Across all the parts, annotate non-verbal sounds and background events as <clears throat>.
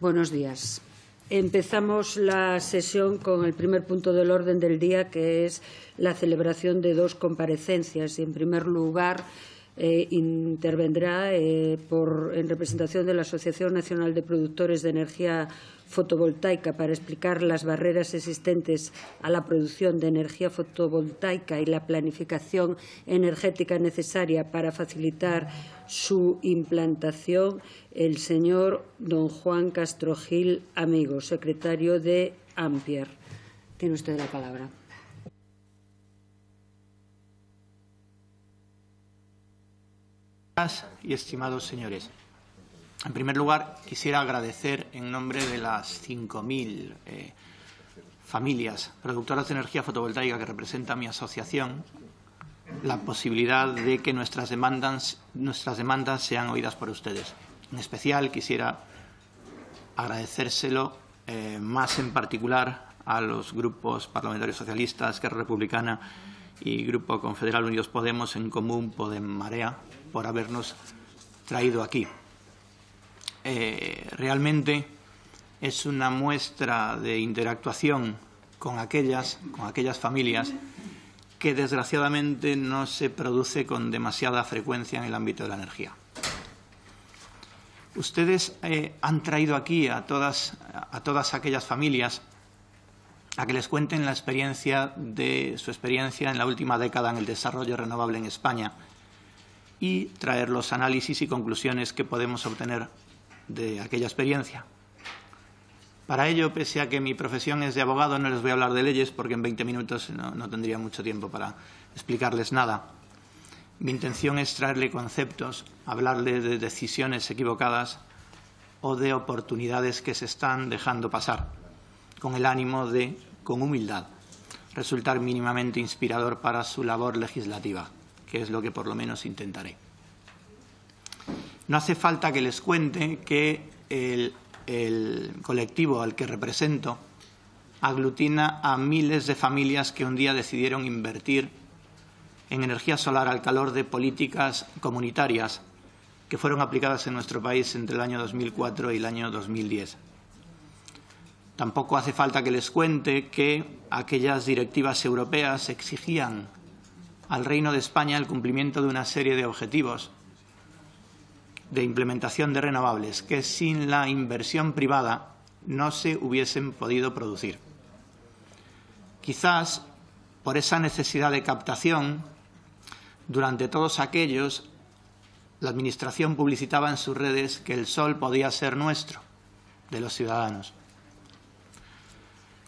Buenos días. Empezamos la sesión con el primer punto del orden del día, que es la celebración de dos comparecencias. En primer lugar, eh, intervendrá eh, por, en representación de la Asociación Nacional de Productores de Energía Fotovoltaica para explicar las barreras existentes a la producción de energía fotovoltaica y la planificación energética necesaria para facilitar su implantación, el señor don Juan Castro Gil Amigo, secretario de Ampier. Tiene usted la palabra. Y estimados señores. En primer lugar, quisiera agradecer en nombre de las 5.000 eh, familias productoras de energía fotovoltaica que representa mi asociación la posibilidad de que nuestras demandas, nuestras demandas sean oídas por ustedes. En especial, quisiera agradecérselo eh, más en particular a los grupos parlamentarios socialistas, Esquerra Republicana y Grupo Confederal Unidos Podemos, en común Podem Marea, por habernos traído aquí. Eh, realmente es una muestra de interactuación con aquellas, con aquellas familias que desgraciadamente no se produce con demasiada frecuencia en el ámbito de la energía. Ustedes eh, han traído aquí a todas, a todas aquellas familias a que les cuenten la experiencia de su experiencia en la última década en el desarrollo renovable en España y traer los análisis y conclusiones que podemos obtener de aquella experiencia. Para ello, pese a que mi profesión es de abogado, no les voy a hablar de leyes porque en 20 minutos no, no tendría mucho tiempo para explicarles nada. Mi intención es traerle conceptos, hablarle de decisiones equivocadas o de oportunidades que se están dejando pasar, con el ánimo de, con humildad, resultar mínimamente inspirador para su labor legislativa que es lo que por lo menos intentaré. No hace falta que les cuente que el, colectivo al que represento aglutina a miles de familias que un día decidieron invertir en energía solar al calor de políticas comunitarias que fueron aplicadas en nuestro país entre el año 2004 y el año 2010. Tampoco hace falta que les cuente que aquellas directivas europeas exigían al Reino de España el cumplimiento de una serie de objetivos de implementación de renovables que sin la inversión privada no se hubiesen podido producir. Quizás por esa necesidad de captación, durante todos aquellos, la Administración publicitaba en sus redes que el sol podía ser nuestro, de los ciudadanos.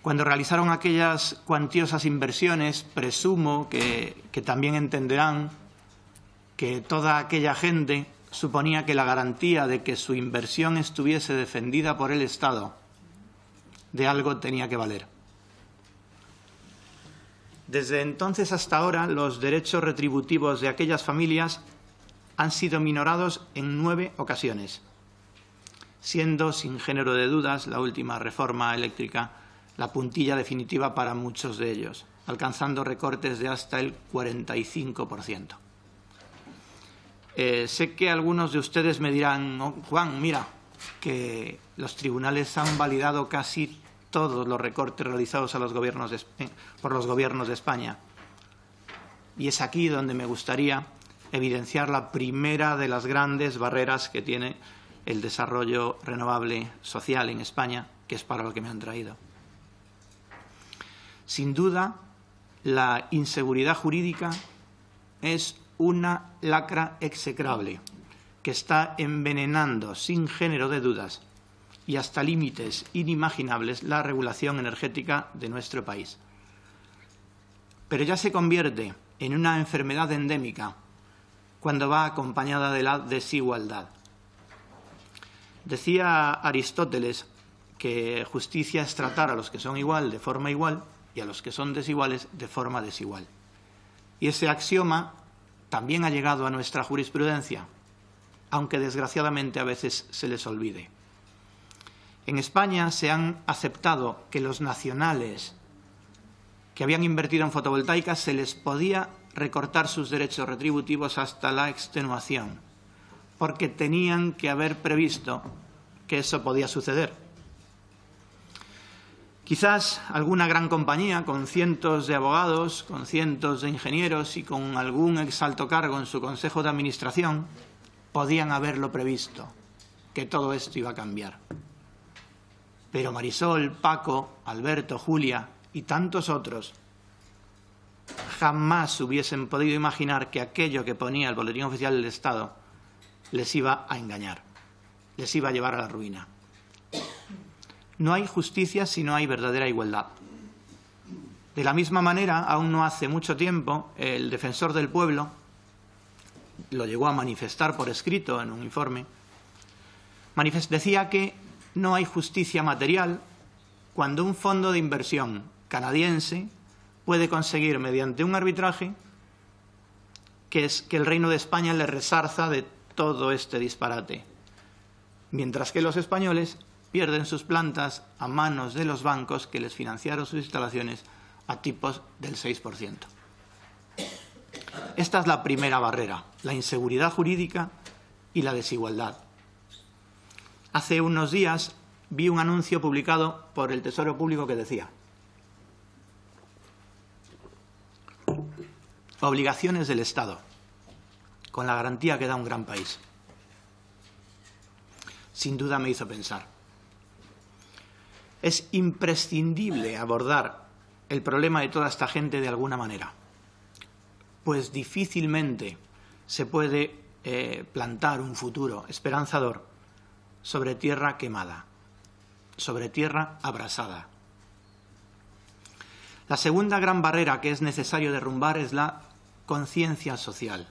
Cuando realizaron aquellas cuantiosas inversiones, presumo que, también entenderán que toda aquella gente suponía que la garantía de que su inversión estuviese defendida por el Estado de algo tenía que valer. Desde entonces hasta ahora, los derechos retributivos de aquellas familias han sido minorados en nueve ocasiones, siendo, sin género de dudas, la última reforma eléctrica la puntilla definitiva para muchos de ellos, alcanzando recortes de hasta el 45%. Eh, sé que algunos de ustedes me dirán, oh, Juan, mira, que los tribunales han validado casi todos los recortes realizados a los gobiernos por los gobiernos de España. Y es aquí donde me gustaría evidenciar la primera de las grandes barreras que tiene el desarrollo renovable social en España, que es para lo que me han traído. Sin duda, la inseguridad jurídica es una lacra execrable que está envenenando sin género de dudas y hasta límites inimaginables la regulación energética de nuestro país. Pero ya se convierte en una enfermedad endémica cuando va acompañada de la desigualdad. Decía Aristóteles que justicia es tratar a los que son igual de forma igual y a los que son desiguales de forma desigual. Y ese axioma también ha llegado a nuestra jurisprudencia, aunque desgraciadamente a veces se les olvide. En España se han aceptado que los nacionales que habían invertido en fotovoltaica se les podía recortar sus derechos retributivos hasta la extenuación, porque tenían que haber previsto que eso podía suceder. Quizás alguna gran compañía con cientos de abogados, con cientos de ingenieros y con algún exalto cargo en su consejo de administración podían haberlo previsto, que todo esto iba a cambiar. Pero Marisol, Paco, Alberto, Julia y tantos otros jamás hubiesen podido imaginar que aquello que ponía el Boletín Oficial del Estado les iba a engañar, les iba a llevar a la ruina. No hay justicia si no hay verdadera igualdad. De la misma manera, aún no hace mucho tiempo, el defensor del pueblo lo llegó a manifestar por escrito en un informe, decía que no hay justicia material cuando un fondo de inversión canadiense puede conseguir mediante un arbitraje que es que el Reino de España le resarza de todo este disparate, mientras que los españoles pierden sus plantas a manos de los bancos que les financiaron sus instalaciones a tipos del 6%. Esta es la primera barrera, la inseguridad jurídica y la desigualdad. Hace unos días vi un anuncio publicado por el Tesoro Público que decía obligaciones del Estado, con la garantía que da un gran país. Sin duda me hizo pensar. Es imprescindible abordar el problema de toda esta gente de alguna manera pues difícilmente se puede eh, plantar un futuro esperanzador sobre tierra quemada, sobre tierra abrasada. La segunda gran barrera que es necesario derrumbar es la conciencia social.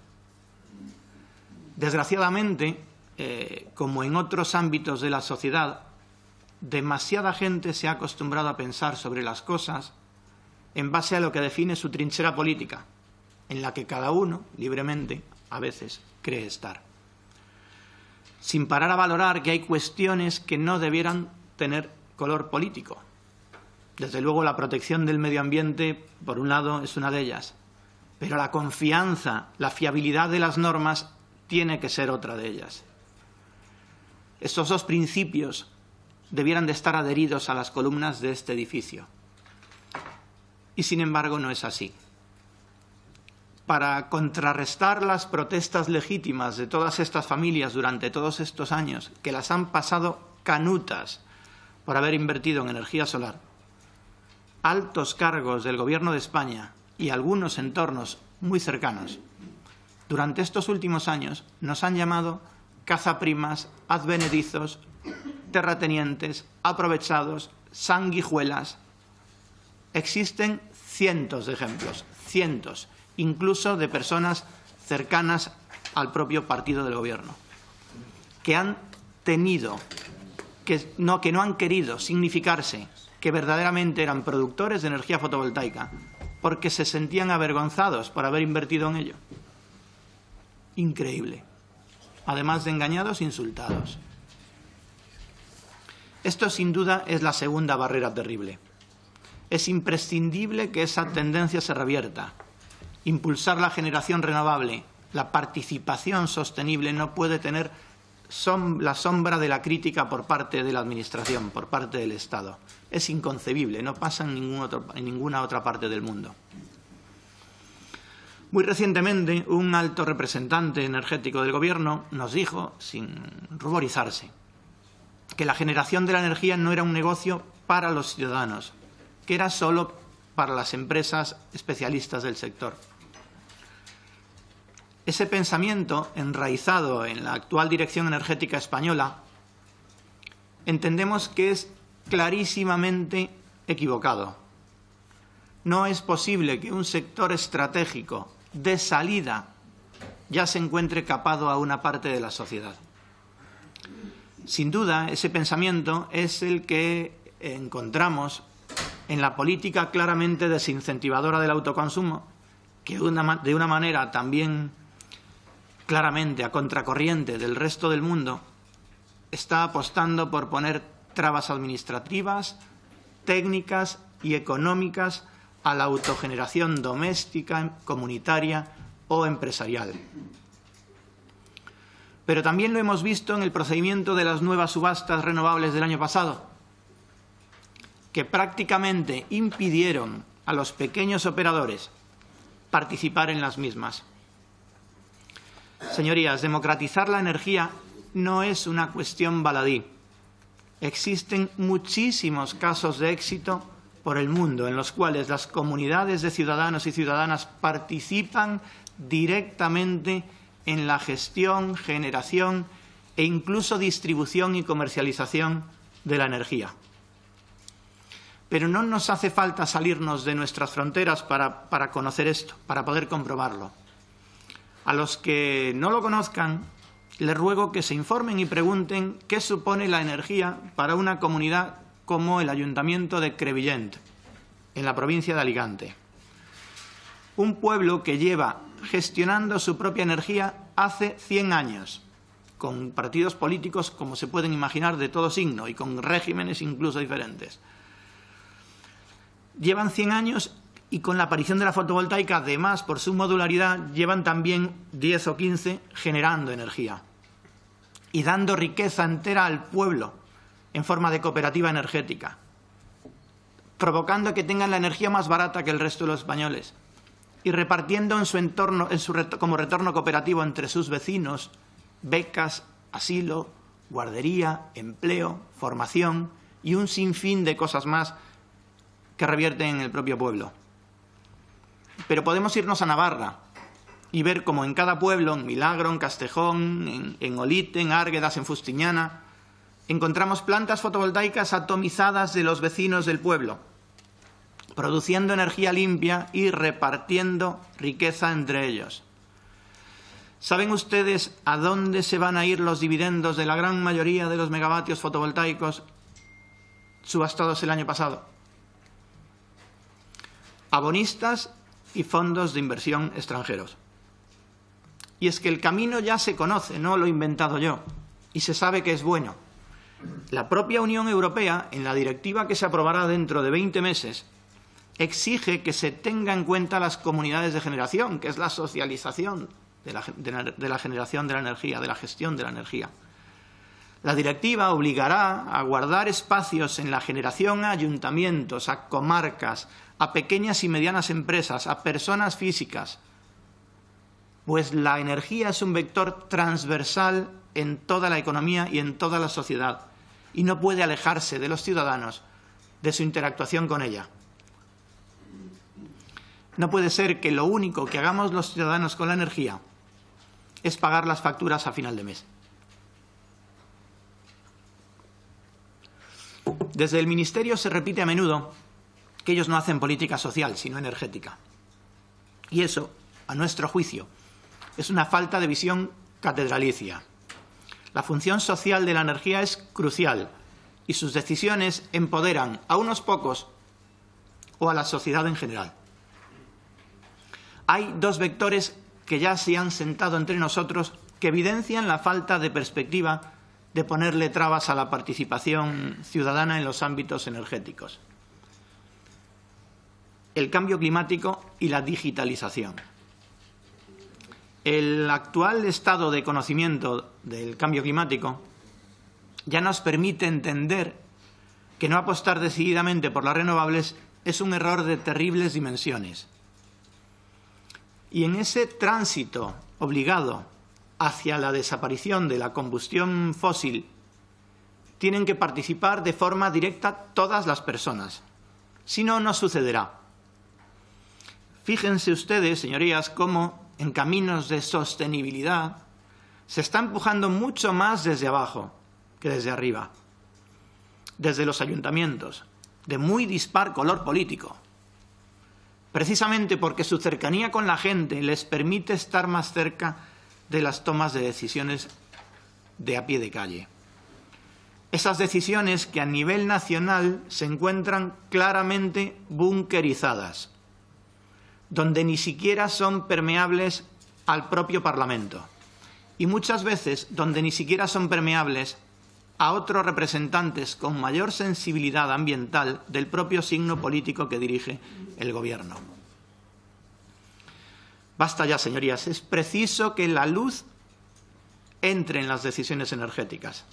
Desgraciadamente, eh, como en otros ámbitos de la sociedad, demasiada gente se ha acostumbrado a pensar sobre las cosas en base a lo que define su trinchera política, en la que cada uno, libremente, a veces, cree estar. Sin parar a valorar que hay cuestiones que no debieran tener color político. Desde luego, la protección del medio ambiente, por un lado, es una de ellas. Pero la confianza, la fiabilidad de las normas tiene que ser otra de ellas. Estos dos principios debieran de estar adheridos a las columnas de este edificio. Y, sin embargo, no es así para contrarrestar las protestas legítimas de todas estas familias durante todos estos años, que las han pasado canutas por haber invertido en energía solar, altos cargos del Gobierno de España y algunos entornos muy cercanos, durante estos últimos años nos han llamado cazaprimas, advenedizos, terratenientes, aprovechados, sanguijuelas. Existen cientos de ejemplos, cientos incluso de personas cercanas al propio partido del Gobierno, que han tenido, que no, que no han querido significarse que verdaderamente eran productores de energía fotovoltaica, porque se sentían avergonzados por haber invertido en ello. Increíble. Además de engañados, insultados. Esto, sin duda, es la segunda barrera terrible. Es imprescindible que esa tendencia se revierta, impulsar la generación renovable, la participación sostenible no puede tener la sombra de la crítica por parte de la Administración, por parte del Estado. Es inconcebible, no pasa en, en ninguna otra parte del mundo. Muy recientemente, un alto representante energético del Gobierno nos dijo, sin ruborizarse, que la generación de la energía no era un negocio para los ciudadanos, que era solo para las empresas especialistas del sector. Ese pensamiento, enraizado en la actual dirección energética española, entendemos que es clarísimamente equivocado. No es posible que un sector estratégico de salida ya se encuentre capado a una parte de la sociedad. Sin duda, ese pensamiento es el que encontramos en la política claramente desincentivadora del autoconsumo, que de una manera también claramente a contracorriente del resto del mundo, está apostando por poner trabas administrativas, técnicas y económicas a la autogeneración doméstica, comunitaria o empresarial. Pero también lo hemos visto en el procedimiento de las nuevas subastas renovables del año pasado, que prácticamente impidieron a los pequeños operadores participar en las mismas. Señorías, democratizar la energía no es una cuestión baladí. Existen muchísimos casos de éxito por el mundo en los cuales las comunidades de ciudadanos y ciudadanas participan directamente en la gestión, generación e incluso distribución y comercialización de la energía. Pero no nos hace falta salirnos de nuestras fronteras para, para conocer esto, para poder comprobarlo. A los que no lo conozcan, les ruego que se informen y pregunten qué supone la energía para una comunidad como el Ayuntamiento de Crevillent, en la provincia de Alicante. Un pueblo que lleva gestionando su propia energía hace 100 años, con partidos políticos, como se pueden imaginar, de todo signo y con regímenes incluso diferentes. Llevan 100 años y con la aparición de la fotovoltaica, además, por su modularidad, llevan también 10 o 15 generando energía y dando riqueza entera al pueblo en forma de cooperativa energética, provocando que tengan la energía más barata que el resto de los españoles y repartiendo en su entorno, en su como retorno cooperativo entre sus vecinos becas, asilo, guardería, empleo, formación y un sinfín de cosas más que revierten en el propio pueblo. Pero podemos irnos a Navarra y ver cómo en cada pueblo, en Milagro, en Castejón, en, en Olite, en Árguedas, en Fustiñana, encontramos plantas fotovoltaicas atomizadas de los vecinos del pueblo, produciendo energía limpia y repartiendo riqueza entre ellos. ¿Saben ustedes a dónde se van a ir los dividendos de la gran mayoría de los megavatios fotovoltaicos subastados el año pasado? Abonistas y fondos de inversión extranjeros. Y es que el camino ya se conoce, no lo he inventado yo, y se sabe que es bueno. La propia Unión Europea, en la directiva que se aprobará dentro de 20 meses, exige que se tenga en cuenta las comunidades de generación, que es la socialización de la, generación de la energía, de la gestión de la energía. La directiva obligará a guardar espacios en la generación a ayuntamientos, a comarcas, a pequeñas y medianas empresas, a personas físicas, pues la energía es un vector transversal en toda la economía y en toda la sociedad y no puede alejarse de los ciudadanos de su interactuación con ella. No puede ser que lo único que hagamos los ciudadanos con la energía es pagar las facturas a final de mes. Desde el Ministerio se repite a menudo que ellos no hacen política social, sino energética. Y eso, a nuestro juicio, es una falta de visión catedralicia. La función social de la energía es crucial y sus decisiones empoderan a unos pocos o a la sociedad en general. Hay dos vectores que ya se han sentado entre nosotros que evidencian la falta de perspectiva de ponerle trabas a la participación ciudadana en los ámbitos energéticos. El cambio climático y la digitalización. El actual estado de conocimiento del cambio climático ya nos permite entender que no apostar decididamente por las renovables es un error de terribles dimensiones. Y en ese tránsito obligado hacia la desaparición de la combustión fósil tienen que participar de forma directa todas las personas. Si no, no sucederá. Fíjense ustedes, señorías, cómo en caminos de sostenibilidad, se está empujando mucho más desde abajo que desde arriba, desde los ayuntamientos, de muy dispar color político, precisamente porque su cercanía con la gente les permite estar más cerca de las tomas de decisiones de a pie de calle. Esas decisiones que a nivel nacional se encuentran claramente bunkerizadas, donde ni siquiera son permeables al propio Parlamento y muchas veces donde ni siquiera son permeables a otros representantes con mayor sensibilidad ambiental del propio signo político que dirige el Gobierno. Basta ya, señorías. Es preciso que la luz entre en las decisiones energéticas.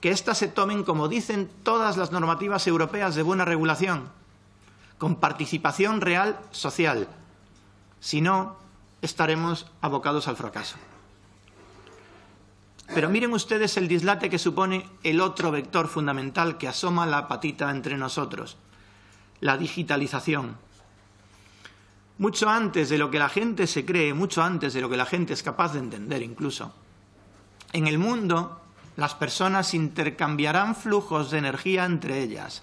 Que éstas se tomen, como dicen todas las normativas europeas de buena regulación, con participación real social. Si no, estaremos abocados al fracaso. Pero miren ustedes el dislate que supone el otro vector fundamental que asoma la patita entre nosotros, la digitalización. Mucho antes de lo que la gente se cree, mucho antes de lo que la gente es capaz de entender incluso, en el mundo las personas intercambiarán flujos de energía entre ellas.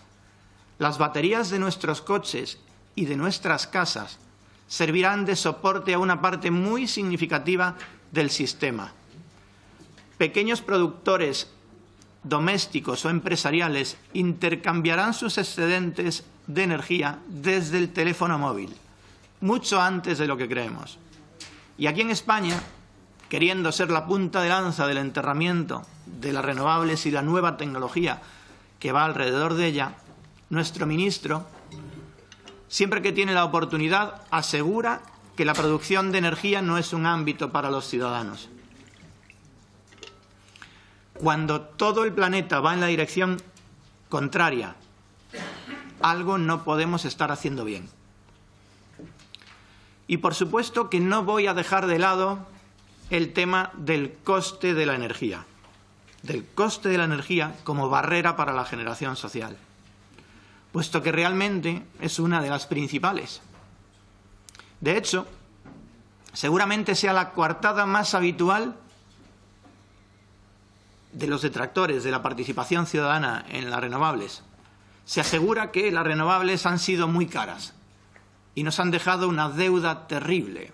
Las baterías de nuestros coches y de nuestras casas servirán de soporte a una parte muy significativa del sistema pequeños productores domésticos o empresariales intercambiarán sus excedentes de energía desde el teléfono móvil, mucho antes de lo que creemos. Y aquí en España, queriendo ser la punta de lanza del enterramiento de las renovables y la nueva tecnología que va alrededor de ella, nuestro ministro, siempre que tiene la oportunidad, asegura que la producción de energía no es un ámbito para los ciudadanos cuando todo el planeta va en la dirección contraria, algo no podemos estar haciendo bien. Y por supuesto que no voy a dejar de lado el tema del coste de la energía, del coste de la energía como barrera para la generación social, puesto que realmente es una de las principales. De hecho, seguramente sea la coartada más habitual de los detractores de la participación ciudadana en las renovables, se asegura que las renovables han sido muy caras y nos han dejado una deuda terrible.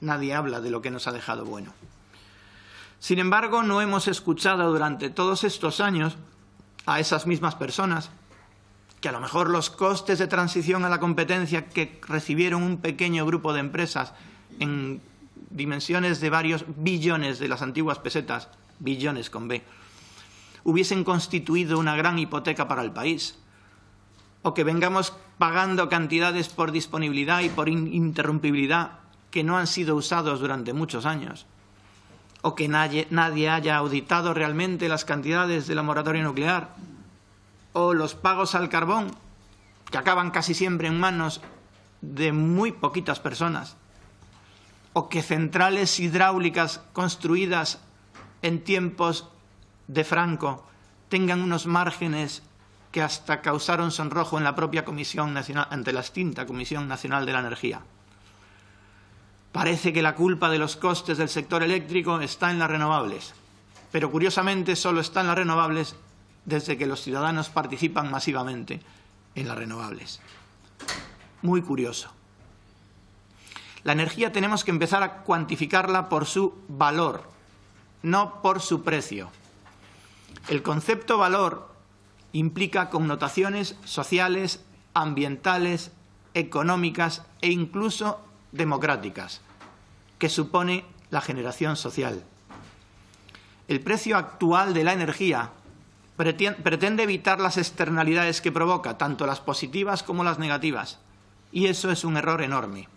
Nadie habla de lo que nos ha dejado bueno. Sin embargo, no hemos escuchado durante todos estos años a esas mismas personas que a lo mejor los costes de transición a la competencia que recibieron un pequeño grupo de empresas en dimensiones de varios billones de las antiguas pesetas billones con B, hubiesen constituido una gran hipoteca para el país, o que vengamos pagando cantidades por disponibilidad y por interrumpibilidad que no han sido usados durante muchos años, o que nadie, nadie haya auditado realmente las cantidades de la moratoria nuclear, o los pagos al carbón, que acaban casi siempre en manos de muy poquitas personas, o que centrales hidráulicas construidas en tiempos de Franco tengan unos márgenes que hasta causaron sonrojo en la propia Comisión Nacional, ante la extinta Comisión Nacional de la Energía. Parece que la culpa de los costes del sector eléctrico está en las renovables, pero curiosamente solo está en las renovables desde que los ciudadanos participan masivamente en las renovables. Muy curioso. La energía tenemos que empezar a cuantificarla por su valor, no por su precio. El concepto valor implica connotaciones sociales, ambientales, económicas e incluso democráticas, que supone la generación social. El precio actual de la energía pretende evitar las externalidades que provoca, tanto las positivas como las negativas, y eso es un error enorme.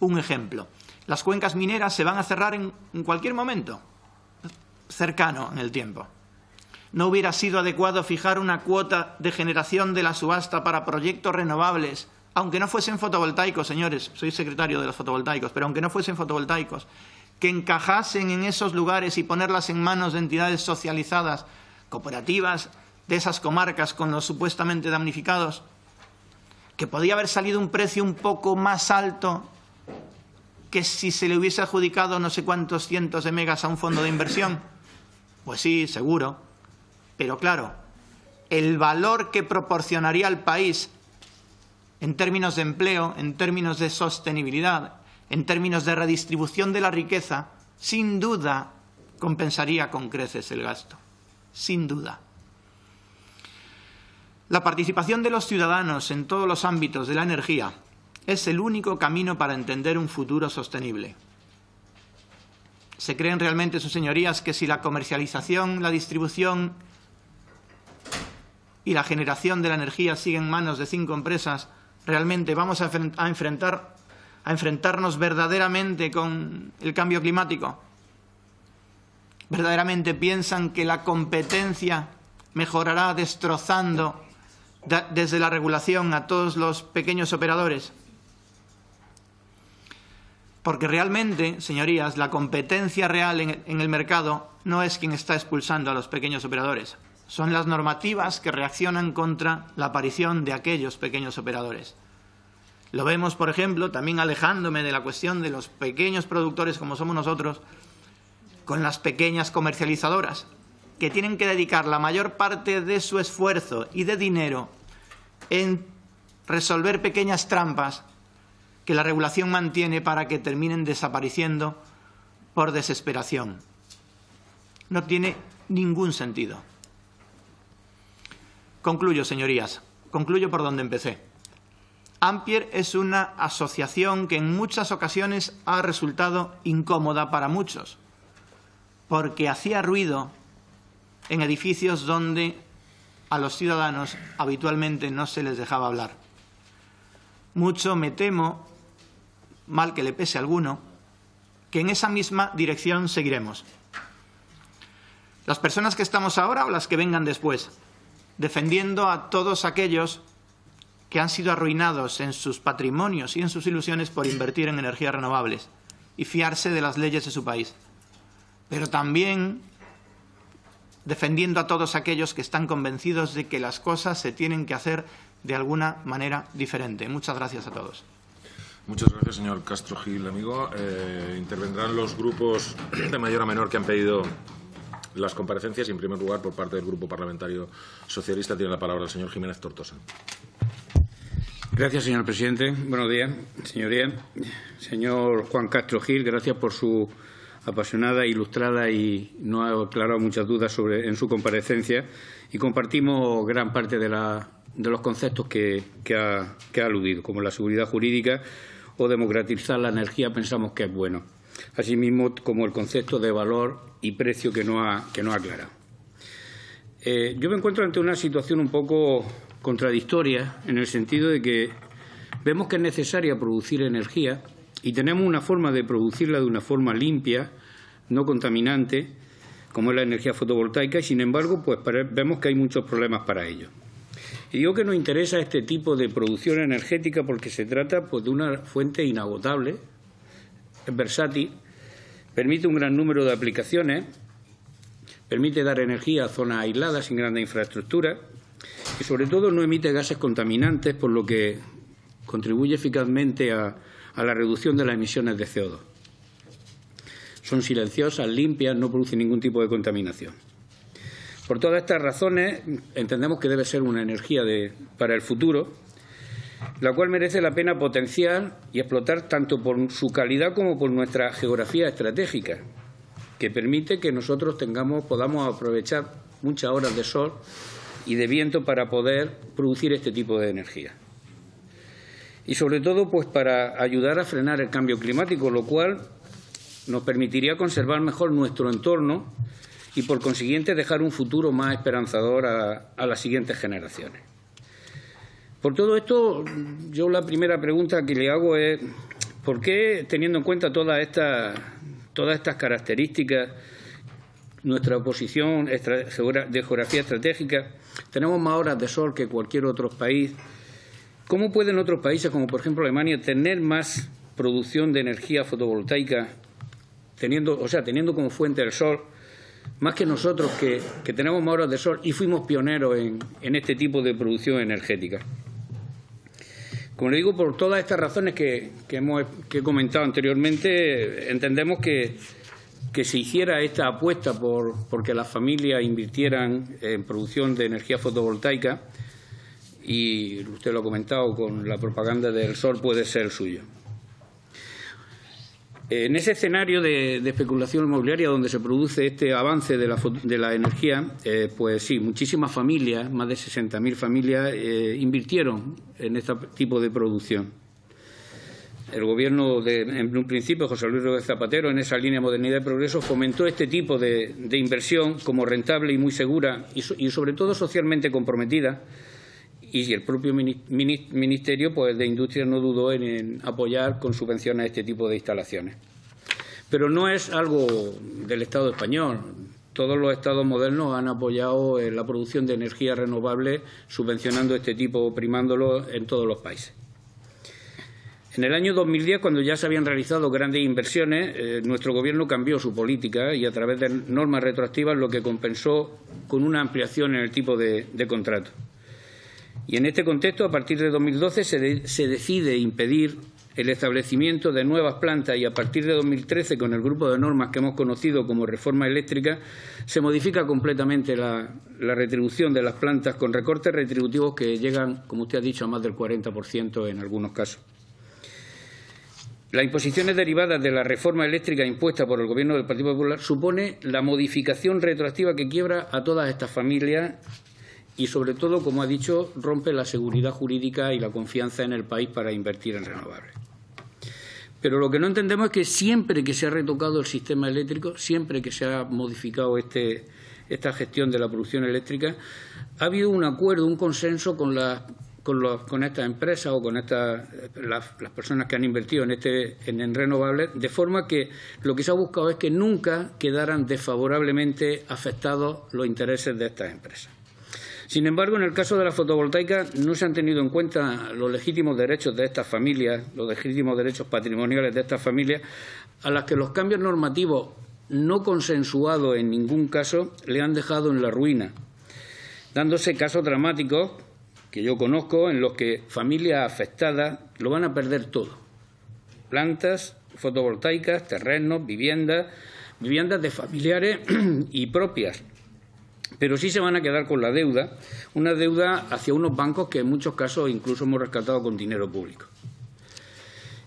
Un ejemplo las cuencas mineras se van a cerrar en, cualquier momento, cercano en el tiempo. ¿No hubiera sido adecuado fijar una cuota de generación de la subasta para proyectos renovables, aunque no fuesen fotovoltaicos, señores, soy secretario de los fotovoltaicos, pero aunque no fuesen fotovoltaicos, que encajasen en esos lugares y ponerlas en manos de entidades socializadas, cooperativas de esas comarcas con los supuestamente damnificados, que podía haber salido un precio un poco más alto que si se le hubiese adjudicado no sé cuántos cientos de megas a un fondo de inversión? Pues sí, seguro. Pero claro, el valor que proporcionaría al país en términos de empleo, en términos de sostenibilidad, en términos de redistribución de la riqueza, sin duda compensaría con creces el gasto. Sin duda. La participación de los ciudadanos en todos los ámbitos de la energía es el único camino para entender un futuro sostenible. ¿Se creen realmente sus señorías que si la comercialización, la distribución y la generación de la energía siguen en manos de cinco empresas, realmente vamos a, enfrentar, a enfrentarnos verdaderamente con el cambio climático? ¿Verdaderamente piensan que la competencia mejorará destrozando desde la regulación a todos los pequeños operadores? Porque realmente, señorías, la competencia real en el mercado no es quien está expulsando a los pequeños operadores. Son las normativas que reaccionan contra la aparición de aquellos pequeños operadores. Lo vemos, por ejemplo, también alejándome de la cuestión de los pequeños productores como somos nosotros, con las pequeñas comercializadoras, que tienen que dedicar la mayor parte de su esfuerzo y de dinero en resolver pequeñas trampas que la regulación mantiene para que terminen desapareciendo por desesperación. No tiene ningún sentido. Concluyo, señorías. Concluyo por donde empecé. Ampier es una asociación que en muchas ocasiones ha resultado incómoda para muchos, porque hacía ruido en edificios donde a los ciudadanos habitualmente no se les dejaba hablar. Mucho me temo, mal que le pese a alguno, que en esa misma dirección seguiremos. Las personas que estamos ahora o las que vengan después, defendiendo a todos aquellos que han sido arruinados en sus patrimonios y en sus ilusiones por invertir en energías renovables y fiarse de las leyes de su país. Pero también defendiendo a todos aquellos que están convencidos de que las cosas se tienen que hacer de alguna manera diferente. Muchas gracias a todos. Muchas gracias, señor Castro Gil, amigo. Eh, intervendrán los grupos de mayor a menor que han pedido las comparecencias y, en primer lugar, por parte del Grupo Parlamentario Socialista, tiene la palabra el señor Jiménez Tortosa. Gracias, señor presidente. Buenos días, señoría. Señor Juan Castro Gil, gracias por su apasionada, ilustrada y no ha aclarado muchas dudas sobre, en su comparecencia y compartimos gran parte de, los conceptos que, ha, que ha aludido, como la seguridad jurídica o democratizar la energía, pensamos que es bueno. Asimismo, como el concepto de valor y precio que no ha, que no ha aclarado. Eh, yo me encuentro ante una situación un poco contradictoria en el sentido de que vemos que es necesaria producir energía y tenemos una forma de producirla de una forma limpia, no contaminante, como es la energía fotovoltaica, y sin embargo, pues vemos que hay muchos problemas para ello. Y digo que nos interesa este tipo de producción energética porque se trata pues, de una fuente inagotable, es versátil, permite un gran número de aplicaciones, permite dar energía a zonas aisladas sin grandes infraestructuras y sobre todo no emite gases contaminantes, por lo que contribuye eficazmente a, a la reducción de las emisiones de CO2. Son silenciosas, limpias, no producen ningún tipo de contaminación. Por todas estas razones, entendemos que debe ser una energía para el futuro, la cual merece la pena potenciar y explotar tanto por su calidad como por nuestra geografía estratégica, que permite que nosotros tengamos, podamos aprovechar muchas horas de sol y de viento para poder producir este tipo de energía. Y sobre todo pues para ayudar a frenar el cambio climático, lo cual nos permitiría conservar mejor nuestro entorno y por consiguiente dejar un futuro más esperanzador a, las siguientes generaciones. Por todo esto, yo la primera pregunta que le hago es ¿por qué, teniendo en cuenta todas estas, todas estas características, nuestra posición de geografía estratégica, tenemos más horas de sol que cualquier otro país, ¿Cómo pueden otros países, como por ejemplo Alemania, tener más producción de energía fotovoltaica, teniendo, o sea, teniendo como fuente el sol, más que nosotros que, tenemos más horas de sol y fuimos pioneros en, este tipo de producción energética? Como le digo, por todas estas razones que, hemos, que he comentado anteriormente, entendemos que, que se hiciera esta apuesta por porque las familias invirtieran en producción de energía fotovoltaica y usted lo ha comentado con la propaganda del sol puede ser suyo. En ese escenario de, especulación inmobiliaria donde se produce este avance de la, energía, eh, pues sí, muchísimas familias, más de 60.000 familias, eh, invirtieron en este tipo de producción. El Gobierno, de, en un principio, José Luis Rodríguez Zapatero, en esa línea de modernidad y progreso, fomentó este tipo de, inversión como rentable y muy segura y sobre todo socialmente comprometida y el propio Ministerio pues, de Industria no dudó en, apoyar con subvenciones este tipo de instalaciones. Pero no es algo del Estado español. Todos los estados modernos han apoyado eh, la producción de energía renovable, subvencionando este tipo, primándolo en todos los países. En el año 2010, cuando ya se habían realizado grandes inversiones, eh, nuestro Gobierno cambió su política y a través de normas retroactivas lo que compensó con una ampliación en el tipo de, contrato. Y en este contexto, a partir de 2012, se, se decide impedir el establecimiento de nuevas plantas y a partir de 2013, con el grupo de normas que hemos conocido como reforma eléctrica, se modifica completamente la, la, retribución de las plantas con recortes retributivos que llegan, como usted ha dicho, a más del 40% en algunos casos. Las imposiciones derivadas de la reforma eléctrica impuesta por el Gobierno del Partido Popular supone la modificación retroactiva que quiebra a todas estas familias y, sobre todo, como ha dicho, rompe la seguridad jurídica y la confianza en el país para invertir en renovables. Pero lo que no entendemos es que siempre que se ha retocado el sistema eléctrico, siempre que se ha modificado este, esta gestión de la producción eléctrica, ha habido un acuerdo, un consenso con estas empresas o con las, personas que han invertido en, este, en, renovables, de forma que lo que se ha buscado es que nunca quedaran desfavorablemente afectados los intereses de estas empresas. Sin embargo, en el caso de la fotovoltaica no se han tenido en cuenta los legítimos derechos de estas familias, los legítimos derechos patrimoniales de estas familias, a las que los cambios normativos no consensuados en ningún caso le han dejado en la ruina, dándose casos dramáticos que yo conozco en los que familias afectadas lo van a perder todo. Plantas fotovoltaicas, terrenos, viviendas, viviendas de familiares <clears throat> y propias. Pero sí se van a quedar con la deuda, una deuda hacia unos bancos que en muchos casos incluso hemos rescatado con dinero público.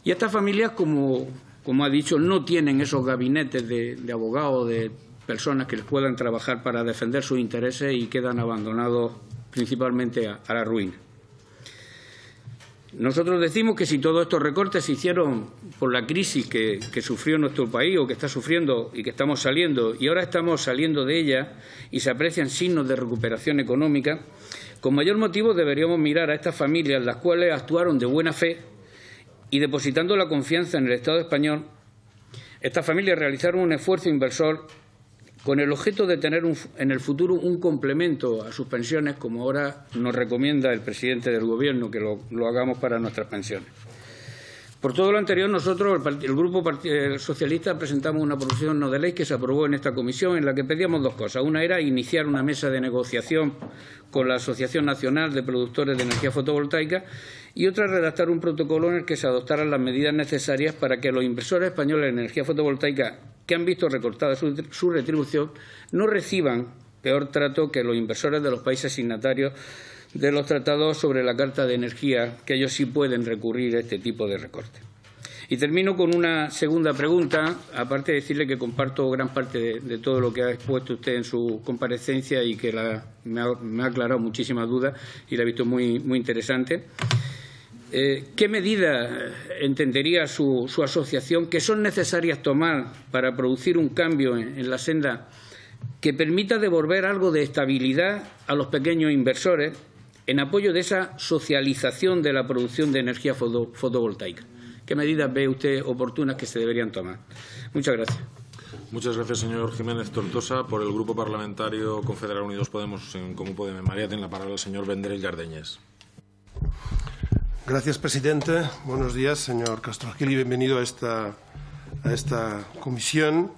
Y estas familias, como, como ha dicho, no tienen esos gabinetes de, de abogados, de personas que les puedan trabajar para defender sus intereses y quedan abandonados principalmente a, la ruina. Nosotros decimos que si todos estos recortes se hicieron por la crisis que, sufrió nuestro país o que está sufriendo y que estamos saliendo, y ahora estamos saliendo de ella y se aprecian signos de recuperación económica, con mayor motivo deberíamos mirar a estas familias, las cuales actuaron de buena fe y depositando la confianza en el Estado español, estas familias realizaron un esfuerzo inversor con el objeto de tener en el futuro un complemento a sus pensiones, como ahora nos recomienda el presidente del Gobierno que lo, hagamos para nuestras pensiones. Por todo lo anterior, nosotros, el, Grupo Socialista, presentamos una proposición no de ley que se aprobó en esta comisión, en la que pedíamos dos cosas. Una era iniciar una mesa de negociación con la Asociación Nacional de Productores de Energía Fotovoltaica y otra redactar un protocolo en el que se adoptaran las medidas necesarias para que los inversores españoles de energía fotovoltaica que han visto recortada su, retribución no reciban peor trato que los inversores de los países signatarios de los tratados sobre la Carta de Energía, que ellos sí pueden recurrir a este tipo de recorte. Y termino con una segunda pregunta, aparte de decirle que comparto gran parte de, todo lo que ha expuesto usted en su comparecencia y que me, ha, aclarado muchísimas dudas y la he visto muy, muy interesante. Eh, ¿Qué medidas entendería su, asociación que son necesarias tomar para producir un cambio en, la senda que permita devolver algo de estabilidad a los pequeños inversores en apoyo de esa socialización de la producción de energía fotovoltaica? ¿Qué medidas ve usted oportunas que se deberían tomar? Muchas gracias. Muchas gracias, señor Jiménez Tortosa. Por el Grupo Parlamentario Confederal Unidos Podemos, en Común Podemos María, tiene la palabra el señor Vendrell Yardeñez. Gracias, presidente. Buenos días, señor Castro Gil, y bienvenido a esta, a esta comisión.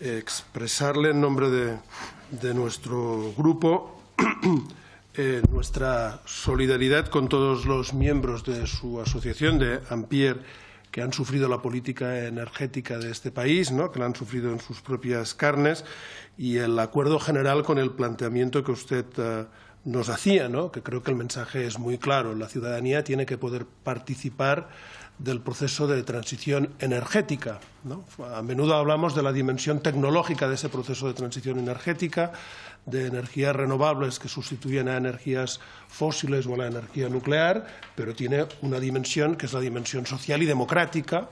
expresarle en nombre de, nuestro grupo <clears throat> eh, nuestra solidaridad con todos los miembros de su asociación de Ampier que han sufrido la política energética de este país, ¿no? que la han sufrido en sus propias carnes, y el acuerdo general con el planteamiento que usted uh, nos hacía, ¿no? que creo que el mensaje es muy claro. La ciudadanía tiene que poder participar del proceso de transición energética. A menudo hablamos de la dimensión tecnológica de ese proceso de transición energética, de energías renovables que sustituyen a energías fósiles o a la energía nuclear, pero tiene una dimensión que es la dimensión social y democrática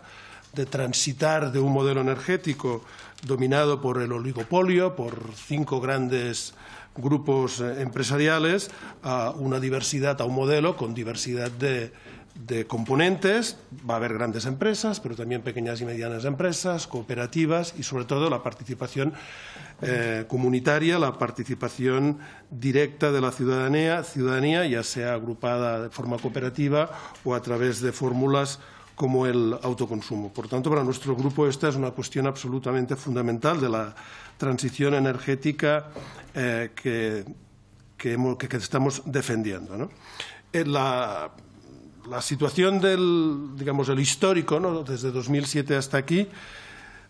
de transitar de un modelo energético dominado por el oligopolio, por cinco grandes grupos eh, empresariales a una diversidad, a un modelo con diversidad de, de componentes. Va a haber grandes empresas, pero también pequeñas y medianas empresas, cooperativas y, sobre todo, la participación eh, comunitaria, la participación directa de la ciudadanía, ciudadanía, ya sea agrupada de forma cooperativa o a través de fórmulas como el autoconsumo. Por tanto, para nuestro grupo esta es una cuestión absolutamente fundamental de la transición energética eh, que, estamos defendiendo. Eh, la, la situación del, digamos, el histórico, ¿no? desde 2007 hasta aquí,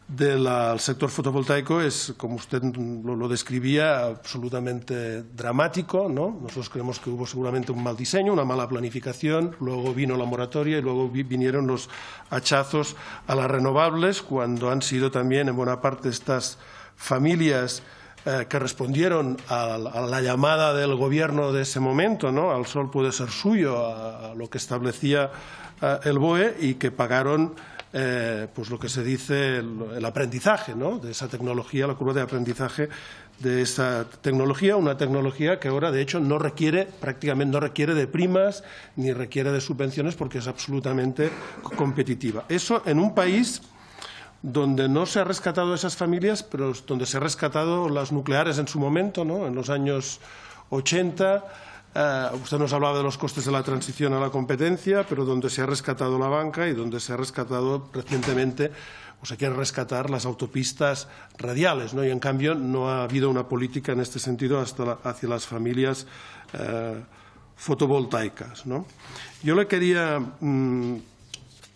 del sector fotovoltaico es, como usted lo, describía, absolutamente dramático. ¿no? Nosotros creemos que hubo seguramente un mal diseño, una mala planificación, luego vino la moratoria y luego vinieron los hachazos a las renovables, cuando han sido también en buena parte estas familias eh, que respondieron a, la llamada del gobierno de ese momento, ¿no? al sol puede ser suyo, a, lo que establecía eh, el BOE y que pagaron eh, pues lo que se dice el, aprendizaje ¿no? de esa tecnología, la curva de aprendizaje de esa tecnología, una tecnología que ahora de hecho no requiere prácticamente no requiere de primas ni requiere de subvenciones porque es absolutamente competitiva. Eso en un país donde no se ha rescatado esas familias, pero donde se ha rescatado las nucleares en su momento, ¿no? en los años 80. Eh, usted nos hablaba de los costes de la transición a la competencia, pero donde se ha rescatado la banca y donde se ha rescatado recientemente o se quiere rescatar las autopistas radiales. ¿no? Y, en cambio, no ha habido una política en este sentido hasta hacia las familias eh, fotovoltaicas. ¿no? Yo le quería mm,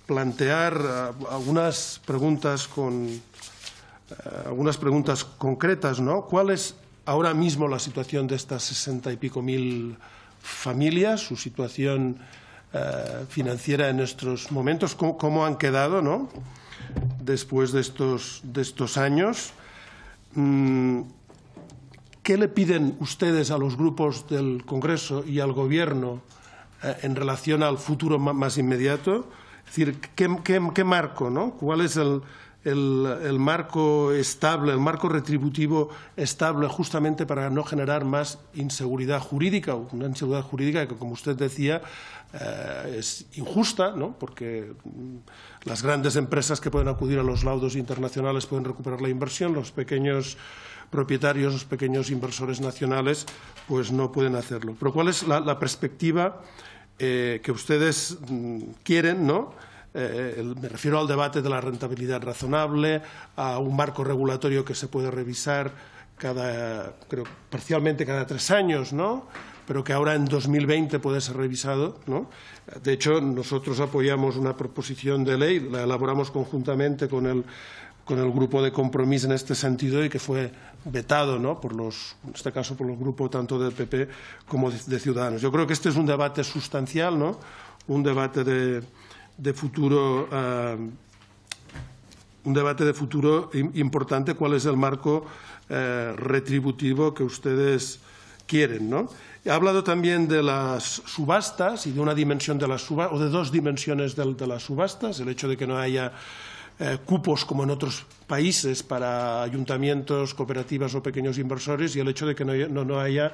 plantear eh, algunas preguntas con algunas preguntas concretas, ¿no? ¿Cuál ahora mismo la situación de estas sesenta y pico mil familias, su situación eh, financiera en estos momentos, cómo, han quedado, ¿no? Después de estos, de estos años. Mm, ¿Qué le piden ustedes a los grupos del Congreso y al Gobierno en relación al futuro más inmediato? Es decir, ¿qué, marco, no? ¿Cuál es el, marco estable, el marco retributivo estable justamente para no generar más inseguridad jurídica, una inseguridad jurídica que, como usted decía, eh, es injusta, ¿no? porque las grandes empresas que pueden acudir a los laudos internacionales pueden recuperar la inversión, los pequeños propietarios, los pequeños inversores nacionales, pues no pueden hacerlo. Pero ¿cuál es la perspectiva? Eh, que ustedes mm, quieren, ¿no? Eh, me refiero al debate de la rentabilidad razonable, a un marco regulatorio que se puede revisar cada, creo, parcialmente cada tres años, ¿no? pero que ahora en 2020 puede ser revisado. ¿no? De hecho, nosotros apoyamos una proposición de ley, la elaboramos conjuntamente con el con el grupo de compromiso en este sentido y que fue vetado, ¿no? por los, en este caso por el grupo tanto del PP como de, Ciudadanos. Yo creo que este es un debate sustancial, ¿no? un debate de, de futuro. Uh, un debate de futuro importante, cuál es el marco eh, retributivo que ustedes quieren. ¿no? He hablado también de las subastas y de una dimensión de las subastas, o de dos dimensiones de las subastas, el hecho de que no haya eh, cupos como en otros países para ayuntamientos, cooperativas o pequeños inversores y el hecho de que no, haya,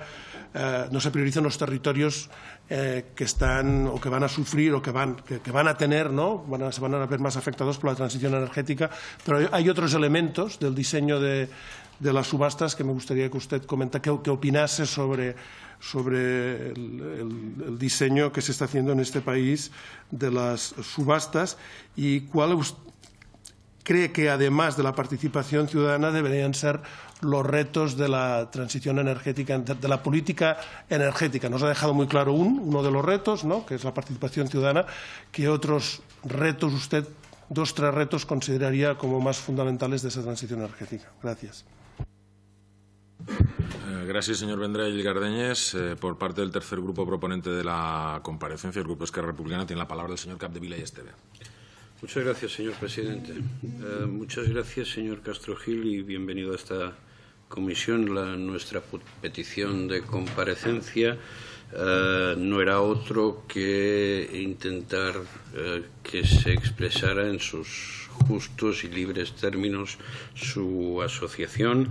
eh, no se prioricen los territorios eh, que están o que van a sufrir o que van, que, van a tener, ¿no? Van se van a ver más afectados por la transición energética. Pero hay otros elementos del diseño de, las subastas que me gustaría que usted comentara, que, opinase sobre sobre el, diseño que se está haciendo en este país de las subastas y cuál cree que además de la participación ciudadana deberían ser los retos de la transición energética, de la política energética. Nos ha dejado muy claro uno de los retos, ¿no? que es la participación ciudadana, que otros retos usted, dos, tres retos, consideraría como más fundamentales de esa transición energética. Gracias. Eh, gracias, señor Vendrell Gardeñés. Eh, por parte del tercer grupo proponente de la comparecencia, el Grupo Esquerra Republicana, tiene la palabra el señor Capdevila y Esteve. Muchas gracias, señor presidente. Eh, muchas gracias, señor Castro Gil, y bienvenido a esta comisión. La, nuestra petición de comparecencia eh, no era otro que intentar eh, que se expresara en sus justos y libres términos su asociación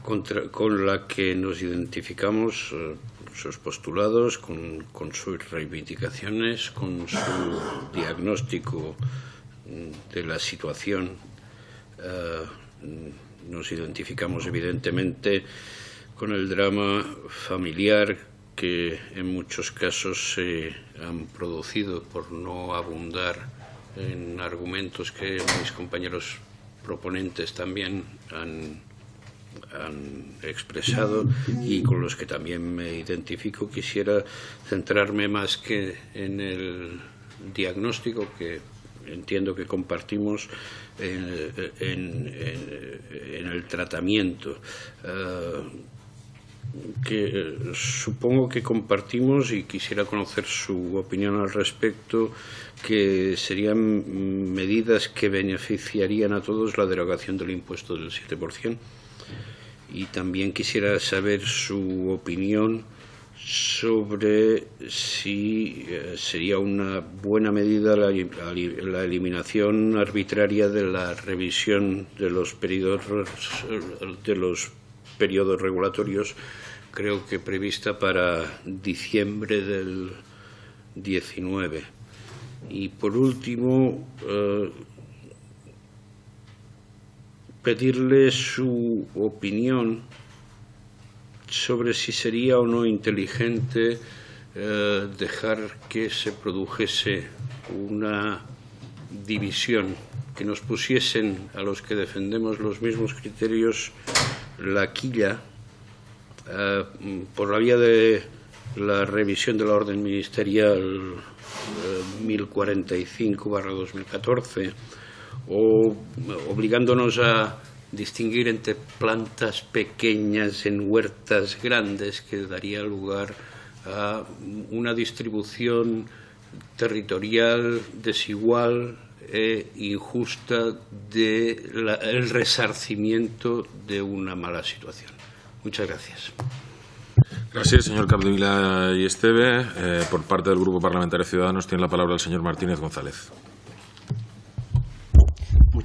con la que nos identificamos sus postulados, con, sus reivindicaciones, con su diagnóstico de la situación. Eh, nos identificamos evidentemente con el drama familiar que en muchos casos se han producido por no abundar en argumentos que mis compañeros proponentes también han, expresado y con los que también me identifico. Quisiera centrarme más que en el diagnóstico que entiendo que compartimos en, el tratamiento. Eh, que supongo que compartimos y quisiera conocer su opinión al respecto, que serían medidas que beneficiarían a todos la derogación del impuesto del 7%. Y también quisiera saber su opinión sobre si eh, sería una buena medida la, eliminación arbitraria de la revisión de los periodos de los periodos regulatorios creo que prevista para diciembre del 19 y por último eh, pedirle su opinión sobre si sería o no inteligente eh, dejar que se produjese una división, que nos pusiesen a los que defendemos los mismos criterios la quilla eh, por la vía de la revisión de la orden ministerial 1045-2014 eh, o obligándonos a distinguir entre plantas pequeñas en huertas grandes que daría lugar a una distribución territorial desigual e injusta del resarcimiento de una mala situación. Muchas gracias. Gracias, señor Capdevila y Esteve. Eh, por parte del Grupo Parlamentario Ciudadanos tiene la palabra el señor Martínez González.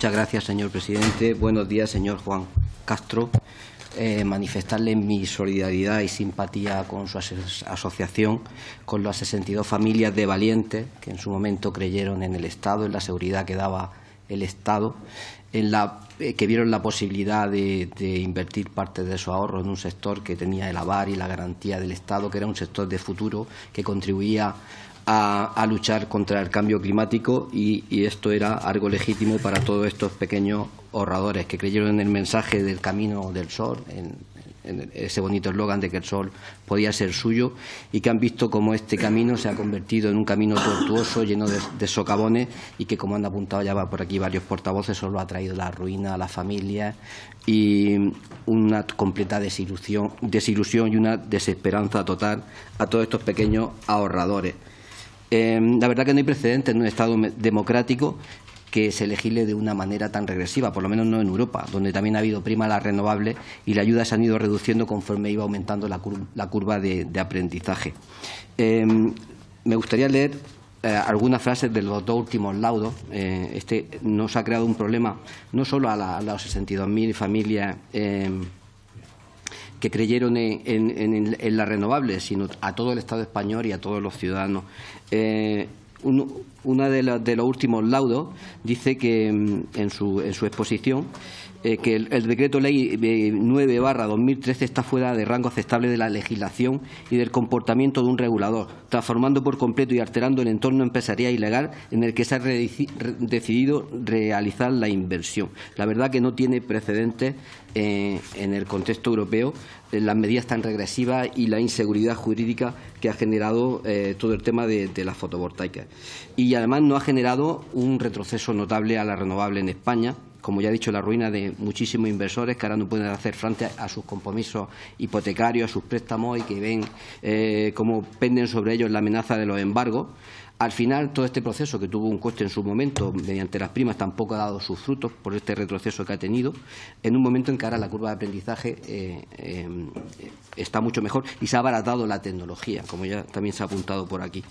Muchas gracias, señor presidente. Buenos días, señor Juan Castro. Eh, manifestarle mi solidaridad y simpatía con su asociación, con las 62 familias de valientes que en su momento creyeron en el Estado, en la seguridad que daba el Estado, en la, eh, que vieron la posibilidad de, invertir parte de su ahorro en un sector que tenía el avar y la garantía del Estado, que era un sector de futuro que contribuía a, luchar contra el cambio climático y, esto era algo legítimo para todos estos pequeños ahorradores que creyeron en el mensaje del camino del sol, en, ese bonito eslogan de que el sol podía ser suyo y que han visto cómo este camino se ha convertido en un camino tortuoso, lleno de, socavones y que, como han apuntado ya por aquí varios portavoces, solo ha traído la ruina a las familias y una completa desilusión, desilusión y una desesperanza total a todos estos pequeños ahorradores. Em, la verdad que no hay precedentes en un Estado democrático que se legisle de una manera tan regresiva, por lo menos no en Europa, donde también ha habido prima la renovable y la ayuda se han ido reduciendo conforme iba aumentando la, curva de, aprendizaje. Em, me gustaría leer eh, algunas frases de los dos últimos laudos. Eh, este nos ha creado un problema no solo a, la, a las 62.000 familias em, que creyeron en, la renovable, sino a todo el Estado español y a todos los ciudadanos. Eh, una de, de, los últimos laudos dice que mm, en su, en su exposición eh, que el, decreto ley 9 barra 2013 está fuera de rango aceptable de la legislación y del comportamiento de un regulador, transformando por completo y alterando el entorno empresarial y legal en el que se ha decidido realizar la inversión. La verdad que no tiene precedentes eh, en el contexto europeo eh, las medidas tan regresivas y la inseguridad jurídica que ha generado todo el tema de, de las fotovoltaicas. Y además no ha generado un retroceso notable a la renovable en España, como ya he dicho, la ruina de muchísimos inversores que ahora no pueden hacer frente a sus compromisos hipotecarios, a sus préstamos y que ven eh, cómo penden sobre ellos la amenaza de los embargos. Al final, todo este proceso, que tuvo un coste en su momento mediante las primas, tampoco ha dado sus frutos por este retroceso que ha tenido, en un momento en que ahora la curva de aprendizaje eh, eh, está mucho mejor y se ha abaratado la tecnología, como ya también se ha apuntado por aquí.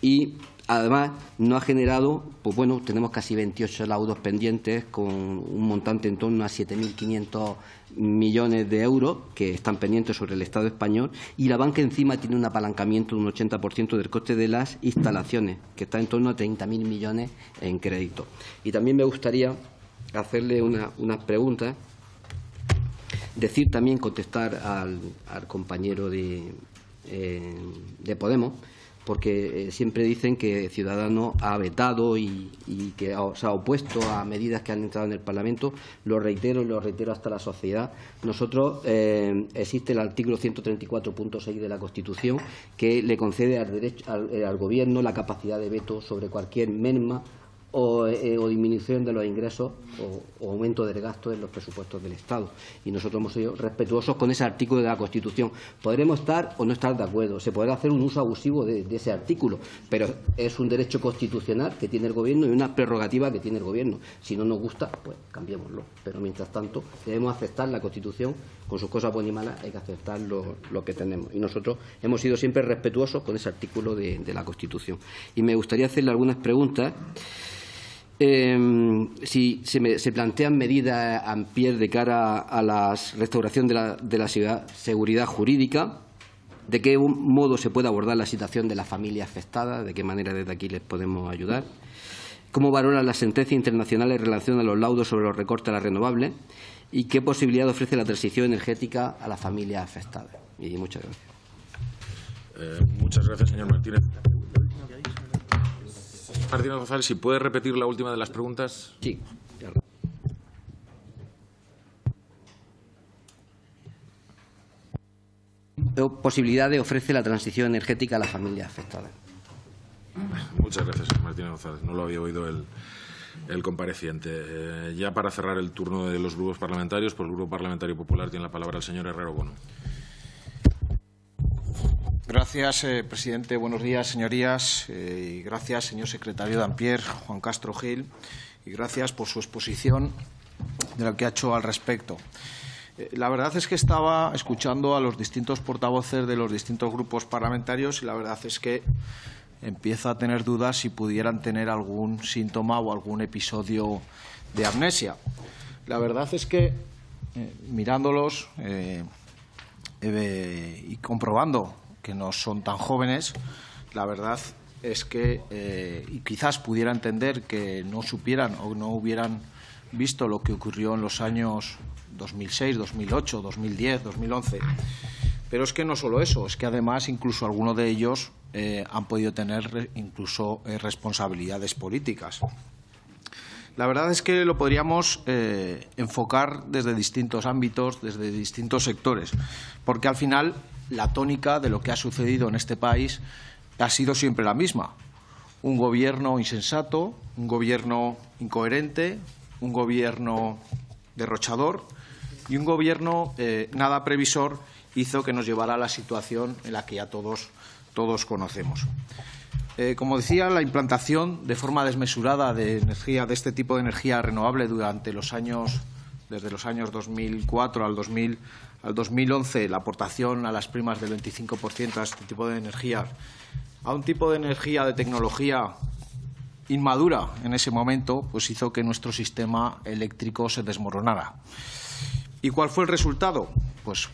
Y además no ha generado, pues bueno, tenemos casi 28 laudos pendientes con un montante en torno a 7.500 millones de euros que están pendientes sobre el Estado español y la banca encima tiene un apalancamiento de un 80% del coste de las instalaciones, que está en torno a 30.000 millones en crédito. Y también me gustaría hacerle unas una preguntas, decir también, contestar al, compañero de, eh, de Podemos, porque eh, siempre dicen que Ciudadanos ha vetado y, que se ha opuesto a medidas que han entrado en el Parlamento. Lo reitero y lo reitero hasta la sociedad. Nosotros eh, existe el artículo 134.6 de la Constitución que le concede al, derecho, al Gobierno la capacidad de veto sobre cualquier merma eh, o, disminución de los ingresos o, aumento del gasto en los presupuestos del Estado. Y nosotros hemos sido respetuosos con ese artículo de la Constitución. Podremos estar o no estar de acuerdo, se podrá hacer un uso abusivo de, ese artículo, pero es un derecho constitucional que tiene el Gobierno y una prerrogativa que tiene el Gobierno. Si no nos gusta, pues cambiémoslo. Pero mientras tanto, debemos aceptar la Constitución con sus cosas buenas y malas, hay que aceptar lo, que tenemos. Y nosotros hemos sido siempre respetuosos con ese artículo de, la Constitución. Y me gustaría hacerle algunas preguntas. Eh, si se, plantean medidas a pie de cara a la restauración de la, de la seguridad jurídica, de qué modo se puede abordar la situación de las familias afectadas, de qué manera desde aquí les podemos ayudar, cómo valoran las sentencias internacionales en relación a los laudos sobre los recortes a las renovables y qué posibilidad ofrece la transición energética a las familias afectadas. Y muchas gracias. Eh, muchas gracias, señor Martínez. Martínez González, si puede repetir la última de las preguntas. Sí. ¿Qué posibilidades ofrece la transición energética a las familias afectadas? Muchas gracias, señor Martínez González. No lo había oído el, compareciente. Eh, ya para cerrar el turno de los grupos parlamentarios, por el Grupo Parlamentario Popular tiene la palabra el señor Herrero Bono. Gracias, eh, presidente. Buenos días, señorías. Eh, y gracias, señor secretario Dampier, Juan Castro Gil. Y gracias por su exposición de lo que ha hecho al respecto. Eh, la verdad es que estaba escuchando a los distintos portavoces de los distintos grupos parlamentarios y la verdad es que empiezo a tener dudas si pudieran tener algún síntoma o algún episodio de amnesia. La verdad es que, mirándolos y comprobando que no son tan jóvenes, la verdad es que eh, y quizás pudiera entender que no supieran o no hubieran visto lo que ocurrió en los años 2006, 2008, 2010, 2011. Pero es que no solo eso, es que además incluso algunos de ellos eh, han podido tener incluso eh, responsabilidades políticas. La verdad es que lo podríamos enfocar desde distintos ámbitos, desde distintos sectores, porque al final la tónica de lo que ha sucedido en este país ha sido siempre la misma. Un gobierno insensato, un gobierno incoherente, un gobierno derrochador y un gobierno eh, nada previsor hizo que nos llevara a la situación en la que ya todos, todos conocemos. Eh, como decía, la implantación de forma desmesurada de energía, de este tipo de energía renovable durante los años, desde los años 2004 al 2000, al 2011 la aportación a las primas del 25% a este tipo de energía, a un tipo de energía de tecnología inmadura en ese momento, pues hizo que nuestro sistema eléctrico se desmoronara. ¿Y cuál fue el resultado? Pues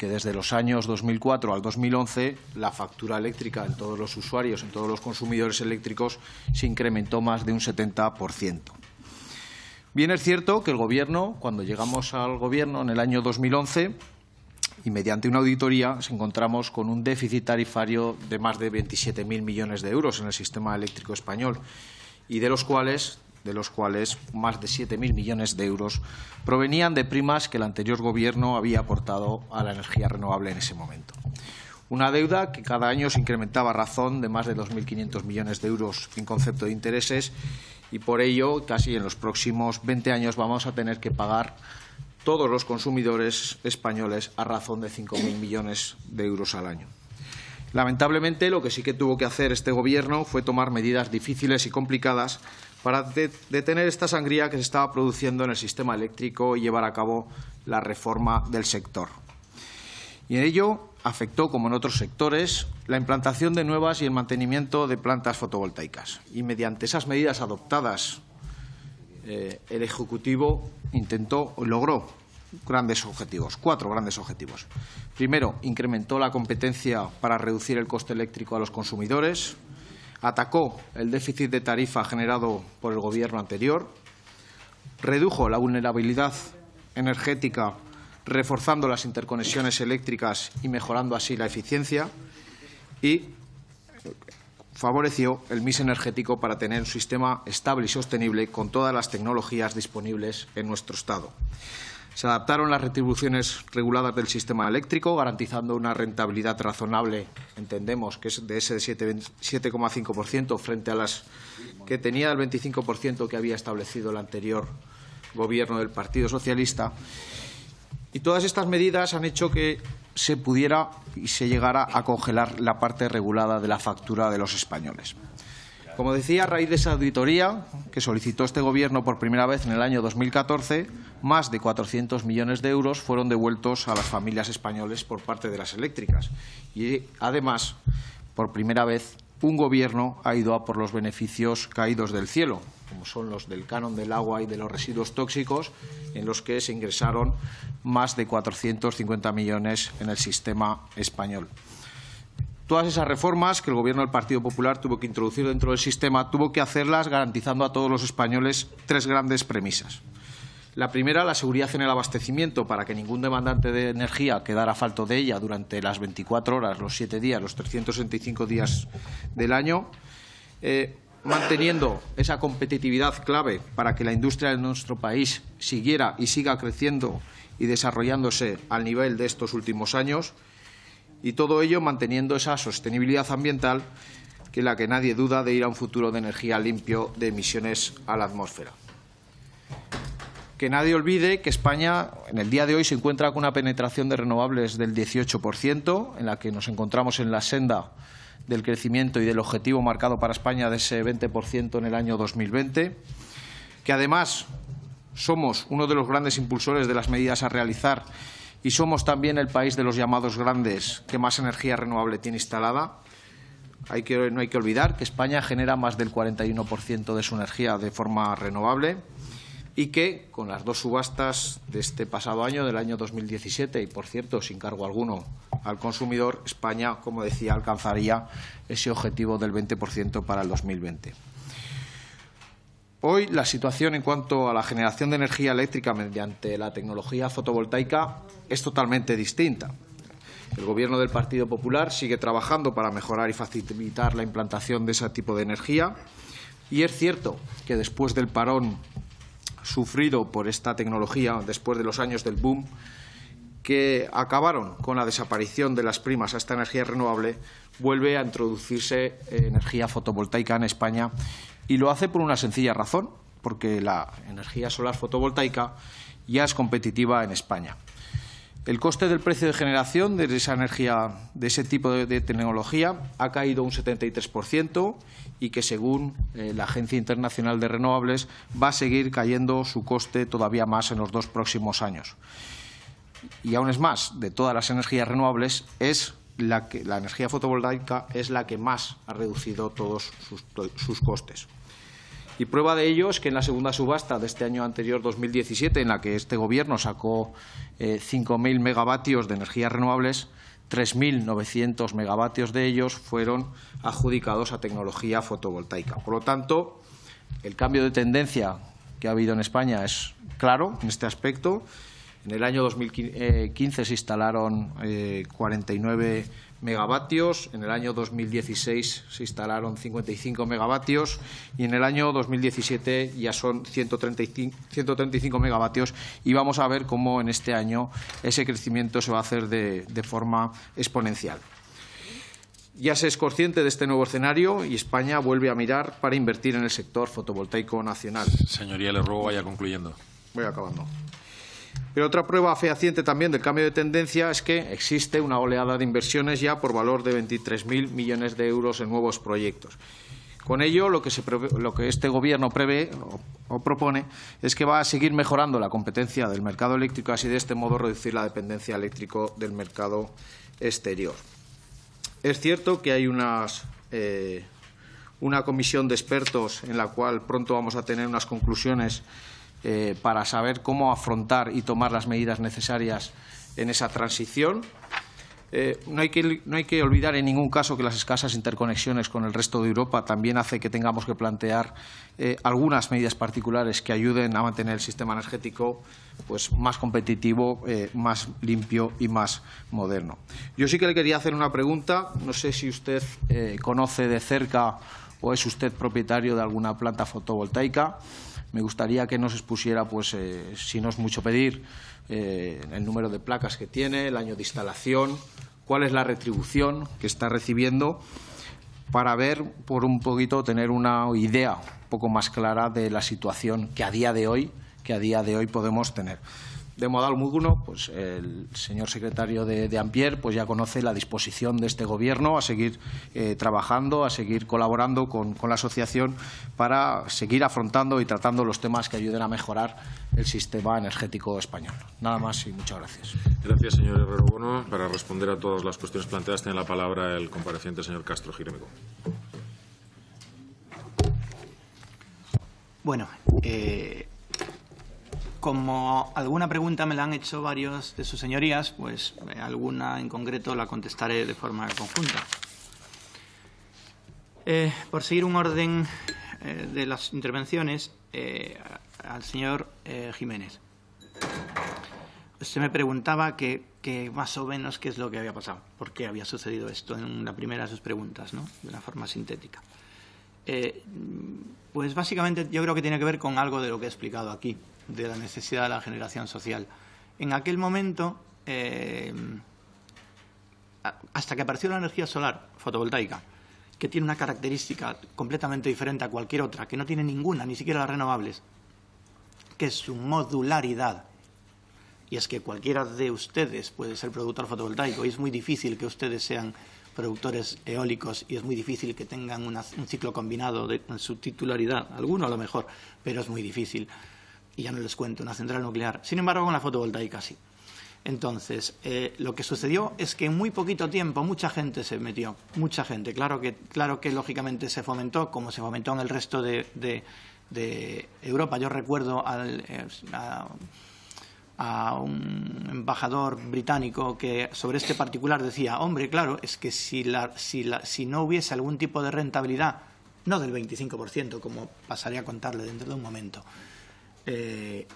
que desde los años 2004 al 2011 la factura eléctrica en todos los usuarios, en todos los consumidores eléctricos, se incrementó más de un 70%. Bien es cierto que el Gobierno, cuando llegamos al Gobierno en el año 2011, y mediante una auditoría nos encontramos con un déficit tarifario de más de 27.000 millones de euros en el sistema eléctrico español y de los cuales de los cuales más de 7.000 millones de euros provenían de primas que el anterior Gobierno había aportado a la energía renovable en ese momento. Una deuda que cada año se incrementaba a razón de más de 2.500 millones de euros en concepto de intereses y por ello casi en los próximos 20 años vamos a tener que pagar todos los consumidores españoles a razón de 5.000 millones de euros al año. Lamentablemente, lo que sí que tuvo que hacer este Gobierno fue tomar medidas difíciles y complicadas para detener esta sangría que se estaba produciendo en el sistema eléctrico y llevar a cabo la reforma del sector. Y en ello afectó, como en otros sectores, la implantación de nuevas y el mantenimiento de plantas fotovoltaicas. Y mediante esas medidas adoptadas, eh, el Ejecutivo intentó, logró grandes objetivos, cuatro grandes objetivos. Primero, incrementó la competencia para reducir el coste eléctrico a los consumidores, atacó el déficit de tarifa generado por el Gobierno anterior, redujo la vulnerabilidad energética reforzando las interconexiones eléctricas y mejorando así la eficiencia y favoreció el mix energético para tener un sistema estable y sostenible con todas las tecnologías disponibles en nuestro Estado. Se adaptaron las retribuciones reguladas del sistema eléctrico, garantizando una rentabilidad razonable, entendemos que es de ese 7,5% frente a las que tenía el 25% que había establecido el anterior Gobierno del Partido Socialista. Y todas estas medidas han hecho que se pudiera y se llegara a congelar la parte regulada de la factura de los españoles. Como decía, a raíz de esa auditoría que solicitó este Gobierno por primera vez en el año 2014, más de 400 millones de euros fueron devueltos a las familias españoles por parte de las eléctricas. Y, además, por primera vez, un Gobierno ha ido a por los beneficios caídos del cielo, como son los del canon del agua y de los residuos tóxicos, en los que se ingresaron más de 450 millones en el sistema español. Todas esas reformas que el Gobierno del Partido Popular tuvo que introducir dentro del sistema tuvo que hacerlas garantizando a todos los españoles tres grandes premisas. La primera, la seguridad en el abastecimiento para que ningún demandante de energía quedara falto de ella durante las 24 horas, los 7 días, los 365 días del año. Eh, manteniendo esa competitividad clave para que la industria de nuestro país siguiera y siga creciendo y desarrollándose al nivel de estos últimos años y todo ello manteniendo esa sostenibilidad ambiental que la que nadie duda de ir a un futuro de energía limpio de emisiones a la atmósfera. Que nadie olvide que España en el día de hoy se encuentra con una penetración de renovables del 18%, en la que nos encontramos en la senda del crecimiento y del objetivo marcado para España de ese 20% en el año 2020, que además somos uno de los grandes impulsores de las medidas a realizar y somos también el país de los llamados grandes que más energía renovable tiene instalada. Hay que, no hay que olvidar que España genera más del 41% de su energía de forma renovable y que con las dos subastas de este pasado año, del año 2017, y por cierto, sin cargo alguno al consumidor, España, como decía, alcanzaría ese objetivo del 20% para el 2020. Hoy la situación en cuanto a la generación de energía eléctrica mediante la tecnología fotovoltaica es totalmente distinta. El Gobierno del Partido Popular sigue trabajando para mejorar y facilitar la implantación de ese tipo de energía y es cierto que después del parón sufrido por esta tecnología después de los años del boom, que acabaron con la desaparición de las primas a esta energía renovable, vuelve a introducirse energía fotovoltaica en España y lo hace por una sencilla razón, porque la energía solar fotovoltaica ya es competitiva en España. El coste del precio de generación de esa energía, de ese tipo de, tecnología, ha caído un 73% y que, según eh, la Agencia Internacional de Renovables, va a seguir cayendo su coste todavía más en los dos próximos años. Y aún es más, de todas las energías renovables, es la, energía fotovoltaica es la que más ha reducido todos sus costes. Y prueba de ello es que en la segunda subasta de este año anterior, 2017, en la que este Gobierno sacó eh, 5.000 megavatios de energías renovables, 3.900 megavatios de ellos fueron adjudicados a tecnología fotovoltaica. Por lo tanto, el cambio de tendencia que ha habido en España es claro en este aspecto. En el año 2015 se instalaron eh, 49 megavatios, en el año 2016 se instalaron 55 megavatios y en el año 2017 ya son 135, 135 megavatios y vamos a ver cómo en este año ese crecimiento se va a hacer de, de forma exponencial. Ya se es consciente de este nuevo escenario y España vuelve a mirar para invertir en el sector fotovoltaico nacional. Señoría, le ruego vaya concluyendo. Voy acabando. Pero otra prueba fehaciente también del cambio de tendencia es que existe una oleada de inversiones ya por valor de 23.000 millones de euros en nuevos proyectos. Con ello, lo que, este Gobierno prevé o, propone es que va a seguir mejorando la competencia del mercado eléctrico, así de este modo reducir la dependencia eléctrico del mercado exterior. Es cierto que hay eh, una comisión de expertos en la cual pronto vamos a tener unas conclusiones eh, para saber cómo afrontar y tomar las medidas necesarias en esa transición. Eh, no, hay que, no, hay que, olvidar en ningún caso que las escasas interconexiones con el resto de Europa también hace que tengamos que plantear eh, algunas medidas particulares que ayuden a mantener el sistema energético pues, más competitivo, más limpio y más moderno. Yo sí que le quería hacer una pregunta. No sé si usted conoce de cerca o es usted propietario de alguna planta fotovoltaica. Me gustaría que nos expusiera, pues, si no es mucho pedir, eh, el número de placas que tiene, el año de instalación, cuál es la retribución que está recibiendo para ver, por un poquito, tener una idea un poco más clara de la situación que a día de hoy, que a día de hoy podemos tener. De modo alguno, pues el señor secretario de, de, Ampier pues ya conoce la disposición de este Gobierno a seguir eh, trabajando, a seguir colaborando con, con, la asociación para seguir afrontando y tratando los temas que ayuden a mejorar el sistema energético español. Nada más y muchas gracias. Gracias, señor Herrero Bueno. Para responder a todas las cuestiones planteadas, tiene la palabra el compareciente, señor Castro Girémico. Bueno, eh, como alguna pregunta me la han hecho varios de sus señorías, pues eh, alguna en concreto la contestaré de forma conjunta. Eh, por seguir un orden eh, de las intervenciones, al señor Jiménez. Se me preguntaba que, más o menos qué es lo que había pasado, por qué había sucedido esto en la primera de sus preguntas, ¿no? de una forma sintética. pues básicamente yo creo que tiene que ver con algo de lo que he explicado aquí de la necesidad de la generación social. En aquel momento, eh, hasta que apareció la energía solar fotovoltaica, que tiene una característica completamente diferente a cualquier otra, que no tiene ninguna, ni siquiera las renovables, que es su modularidad. Y es que cualquiera de ustedes puede ser productor fotovoltaico y es muy difícil que ustedes sean productores eólicos y es muy difícil que tengan un ciclo combinado de, su titularidad. Alguno a lo mejor, pero es muy difícil ya no les cuento, una central nuclear. Sin embargo, con la fotovoltaica sí. Entonces, eh, lo que sucedió es que en muy poquito tiempo mucha gente se metió, mucha gente. Claro que, claro que lógicamente se fomentó, como se fomentó en el resto de, Europa. Yo recuerdo al, eh, a, un embajador británico que sobre este particular decía, hombre, claro, es que si, la, si, la, si no hubiese algún tipo de rentabilidad, no del 25%, como pasaría a contarle dentro de un momento, eh,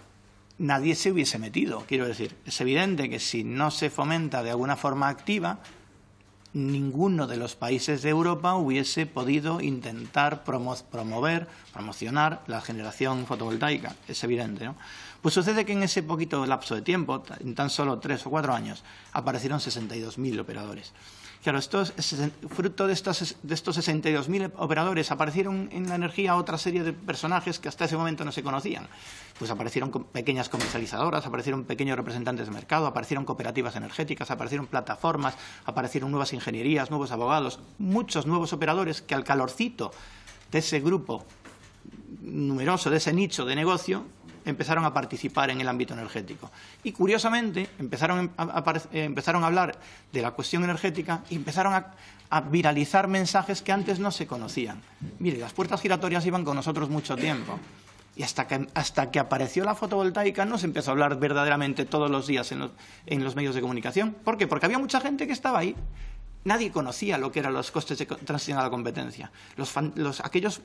nadie se hubiese metido. Quiero decir, es evidente que si no se fomenta de alguna forma activa, ninguno de los países de Europa hubiese podido intentar promover, promocionar la generación fotovoltaica. Es evidente, ¿no? Pues sucede que en ese poquito lapso de tiempo, en tan solo tres o cuatro años, aparecieron 62.000 operadores. Claro, esto fruto de estos, de estos 62.000 operadores aparecieron en la energía otra serie de personajes que hasta ese momento no se conocían. Pues aparecieron pequeñas comercializadoras, aparecieron pequeños representantes de mercado, aparecieron cooperativas energéticas, aparecieron plataformas, aparecieron nuevas ingenierías, nuevos abogados, muchos nuevos operadores que al calorcito de ese grupo numeroso, de ese nicho de negocio, empezaron a participar en el ámbito energético. Y curiosamente empezaron a, eh, empezaron a hablar de la cuestión energética y empezaron a, viralizar mensajes que antes no se conocían. Mire, las puertas giratorias iban con nosotros mucho tiempo. Y hasta que, hasta que apareció la fotovoltaica no se empezó a hablar verdaderamente todos los días en los, en los medios de comunicación. ¿Por qué? Porque había mucha gente que estaba ahí nadie conocía lo que eran los costes de transición a la competencia. Los, los, aquellos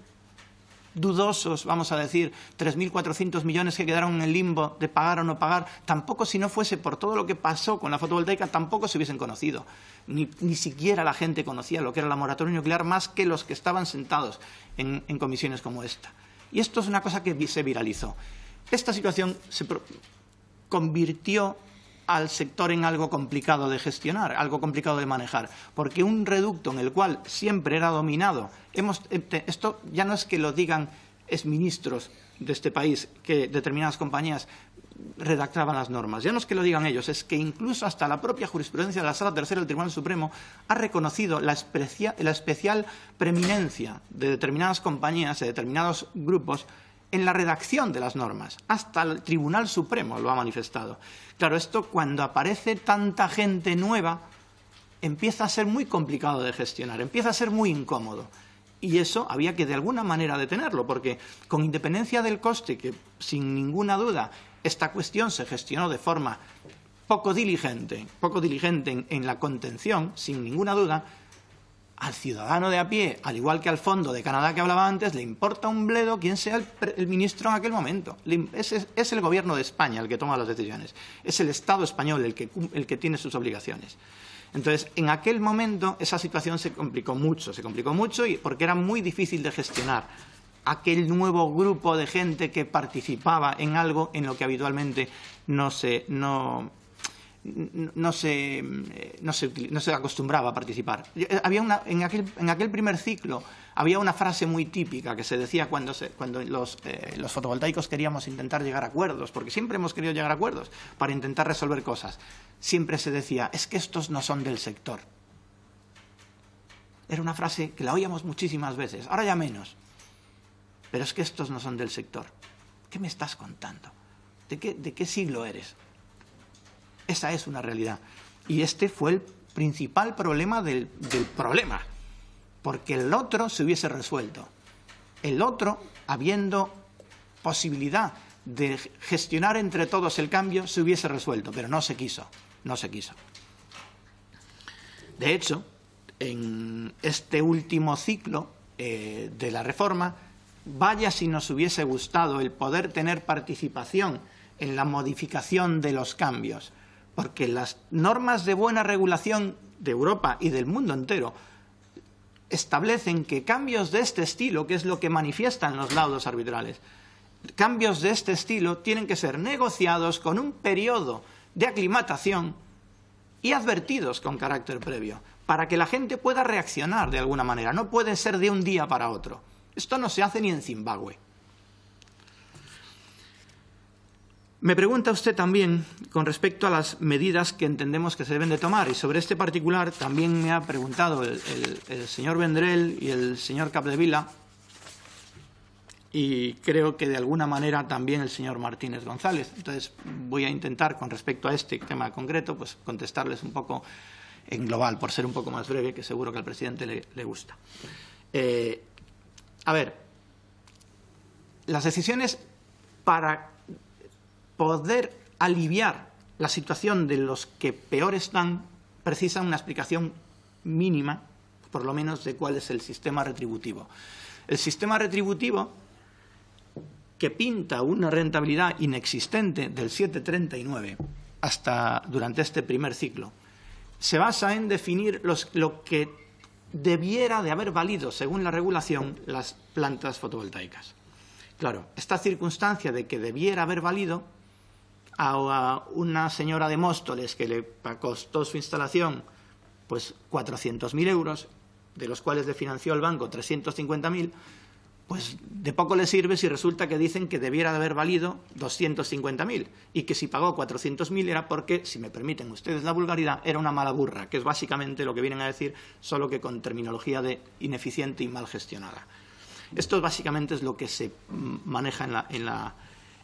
dudosos, vamos a decir, 3.400 millones que quedaron en el limbo de pagar o no pagar, tampoco si no fuese por todo lo que pasó con la fotovoltaica, tampoco se hubiesen conocido. Ni, ni siquiera la gente conocía lo que era la moratoria nuclear más que los que estaban sentados en, en comisiones como esta. Y esto es una cosa que se viralizó. Esta situación se convirtió al sector en algo complicado de gestionar, algo complicado de manejar, porque un reducto en el cual siempre era dominado, hemos, esto ya no es que lo digan exministros de este país que determinadas compañías redactaban las normas. Ya no es que lo digan ellos, es que incluso hasta la propia jurisprudencia de la Sala Tercera del Tribunal Supremo ha reconocido la, la especial preeminencia de determinadas compañías, de determinados grupos, en la redacción de las normas. Hasta el Tribunal Supremo lo ha manifestado. Claro, esto cuando aparece tanta gente nueva empieza a ser muy complicado de gestionar, empieza a ser muy incómodo. Y eso había que de alguna manera detenerlo, porque con independencia del coste, que sin ninguna duda esta cuestión se gestionó de forma poco diligente, poco diligente en, la contención, sin ninguna duda, al ciudadano de a pie, al igual que al fondo de Canadá que hablaba antes, le importa un bledo quién sea el, ministro en aquel momento. Es, el gobierno de España el que toma las decisiones. Es el Estado español el que, el que tiene sus obligaciones. Entonces, en aquel momento esa situación se complicó mucho, se complicó mucho y porque era muy difícil de gestionar aquel nuevo grupo de gente que participaba en algo en lo que habitualmente no se, no, no se, no se, no se acostumbraba a participar. Había una, en, aquel, en aquel primer ciclo había una frase muy típica que se decía cuando, cuando los, eh, los, fotovoltaicos queríamos intentar llegar a acuerdos, porque siempre hemos querido llegar a acuerdos para intentar resolver cosas. Siempre se decía, es que estos no son del sector. Era una frase que la oíamos muchísimas veces, ahora ya menos. Pero es que estos no son del sector. ¿Qué me estás contando? ¿De qué, de qué siglo eres? Esa es una realidad. Y este fue el principal problema del, problema porque el otro se hubiese resuelto. El otro, habiendo posibilidad de gestionar entre todos el cambio, se hubiese resuelto, pero no se quiso, no se quiso. De hecho, en este último ciclo eh, de la reforma, vaya si nos hubiese gustado el poder tener participación en la modificación de los cambios, porque las normas de buena regulación de Europa y del mundo entero establecen que cambios de este estilo, que es lo que manifiestan los laudos arbitrales, cambios de este estilo tienen que ser negociados con un periodo de aclimatación y advertidos con carácter previo, para que la gente pueda reaccionar de alguna manera. No puede ser de un día para otro. Esto no se hace ni en Zimbabue. Me pregunta usted también con respecto a las medidas que entendemos que se deben de tomar y sobre este particular también me ha preguntado el, señor Vendrell y el señor Capdevila y creo que de alguna manera también el señor Martínez González. Entonces voy a intentar con respecto a este tema concreto pues contestarles un poco en global por ser un poco más breve que seguro que al presidente le, gusta. Eh, a ver, las decisiones para poder aliviar la situación de los que peor están precisan una explicación mínima, por lo menos, de cuál es el sistema retributivo. El sistema retributivo, que pinta una rentabilidad inexistente del 7,39 hasta durante este primer ciclo, se basa en definir lo que debiera de haber valido, según la regulación, las plantas fotovoltaicas. Claro, esta circunstancia de que debiera haber valido a una señora de Móstoles que le costó su instalación pues 400.000 euros, de los cuales le financió el banco 350.000, pues de poco le sirve si resulta que dicen que debiera de haber valido 250.000 y que si pagó 400.000 era porque, si me permiten ustedes la vulgaridad, era una mala burra, que es básicamente lo que vienen a decir, solo que con terminología de ineficiente y mal gestionada. Esto básicamente es lo que se maneja en la, en la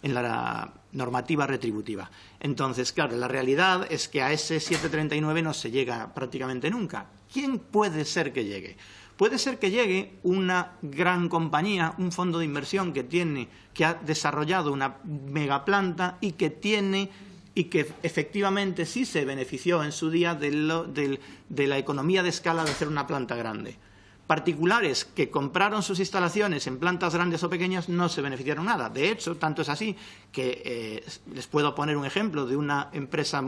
en la normativa retributiva. Entonces, claro, la realidad es que a ese 739 no se llega prácticamente nunca. ¿Quién puede ser que llegue? Puede ser que llegue una gran compañía, un fondo de inversión que tiene, que ha desarrollado una megaplanta y que tiene y que efectivamente sí se benefició en su día de, de la economía de escala de hacer una planta grande particulares que compraron sus instalaciones en plantas grandes o pequeñas no se beneficiaron nada. De hecho, tanto es así que eh, les puedo poner un ejemplo de una empresa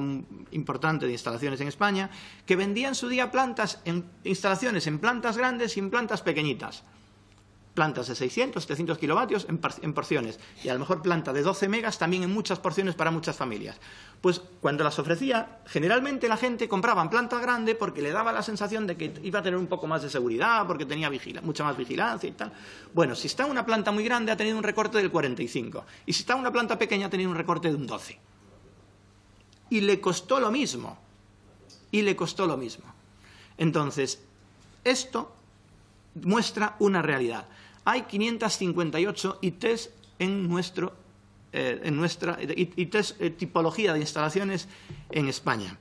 importante de instalaciones en España que vendía en su día plantas en instalaciones en plantas grandes y en plantas pequeñitas. Plantas de 600, 700 kilovatios en, porciones y a lo mejor planta de 12 megas también en muchas porciones para muchas familias. Pues cuando las ofrecía, generalmente la gente compraba planta grande porque le daba la sensación de que iba a tener un poco más de seguridad, porque tenía mucha más vigilancia y tal. Bueno, si está una planta muy grande ha tenido un recorte del 45 y si está una planta pequeña ha tenido un recorte de un 12. Y le costó lo mismo. Y le costó lo mismo. Entonces, esto muestra una realidad hay 558 ITs en, nuestro, eh, en nuestra ITs, eh, tipología de instalaciones en España.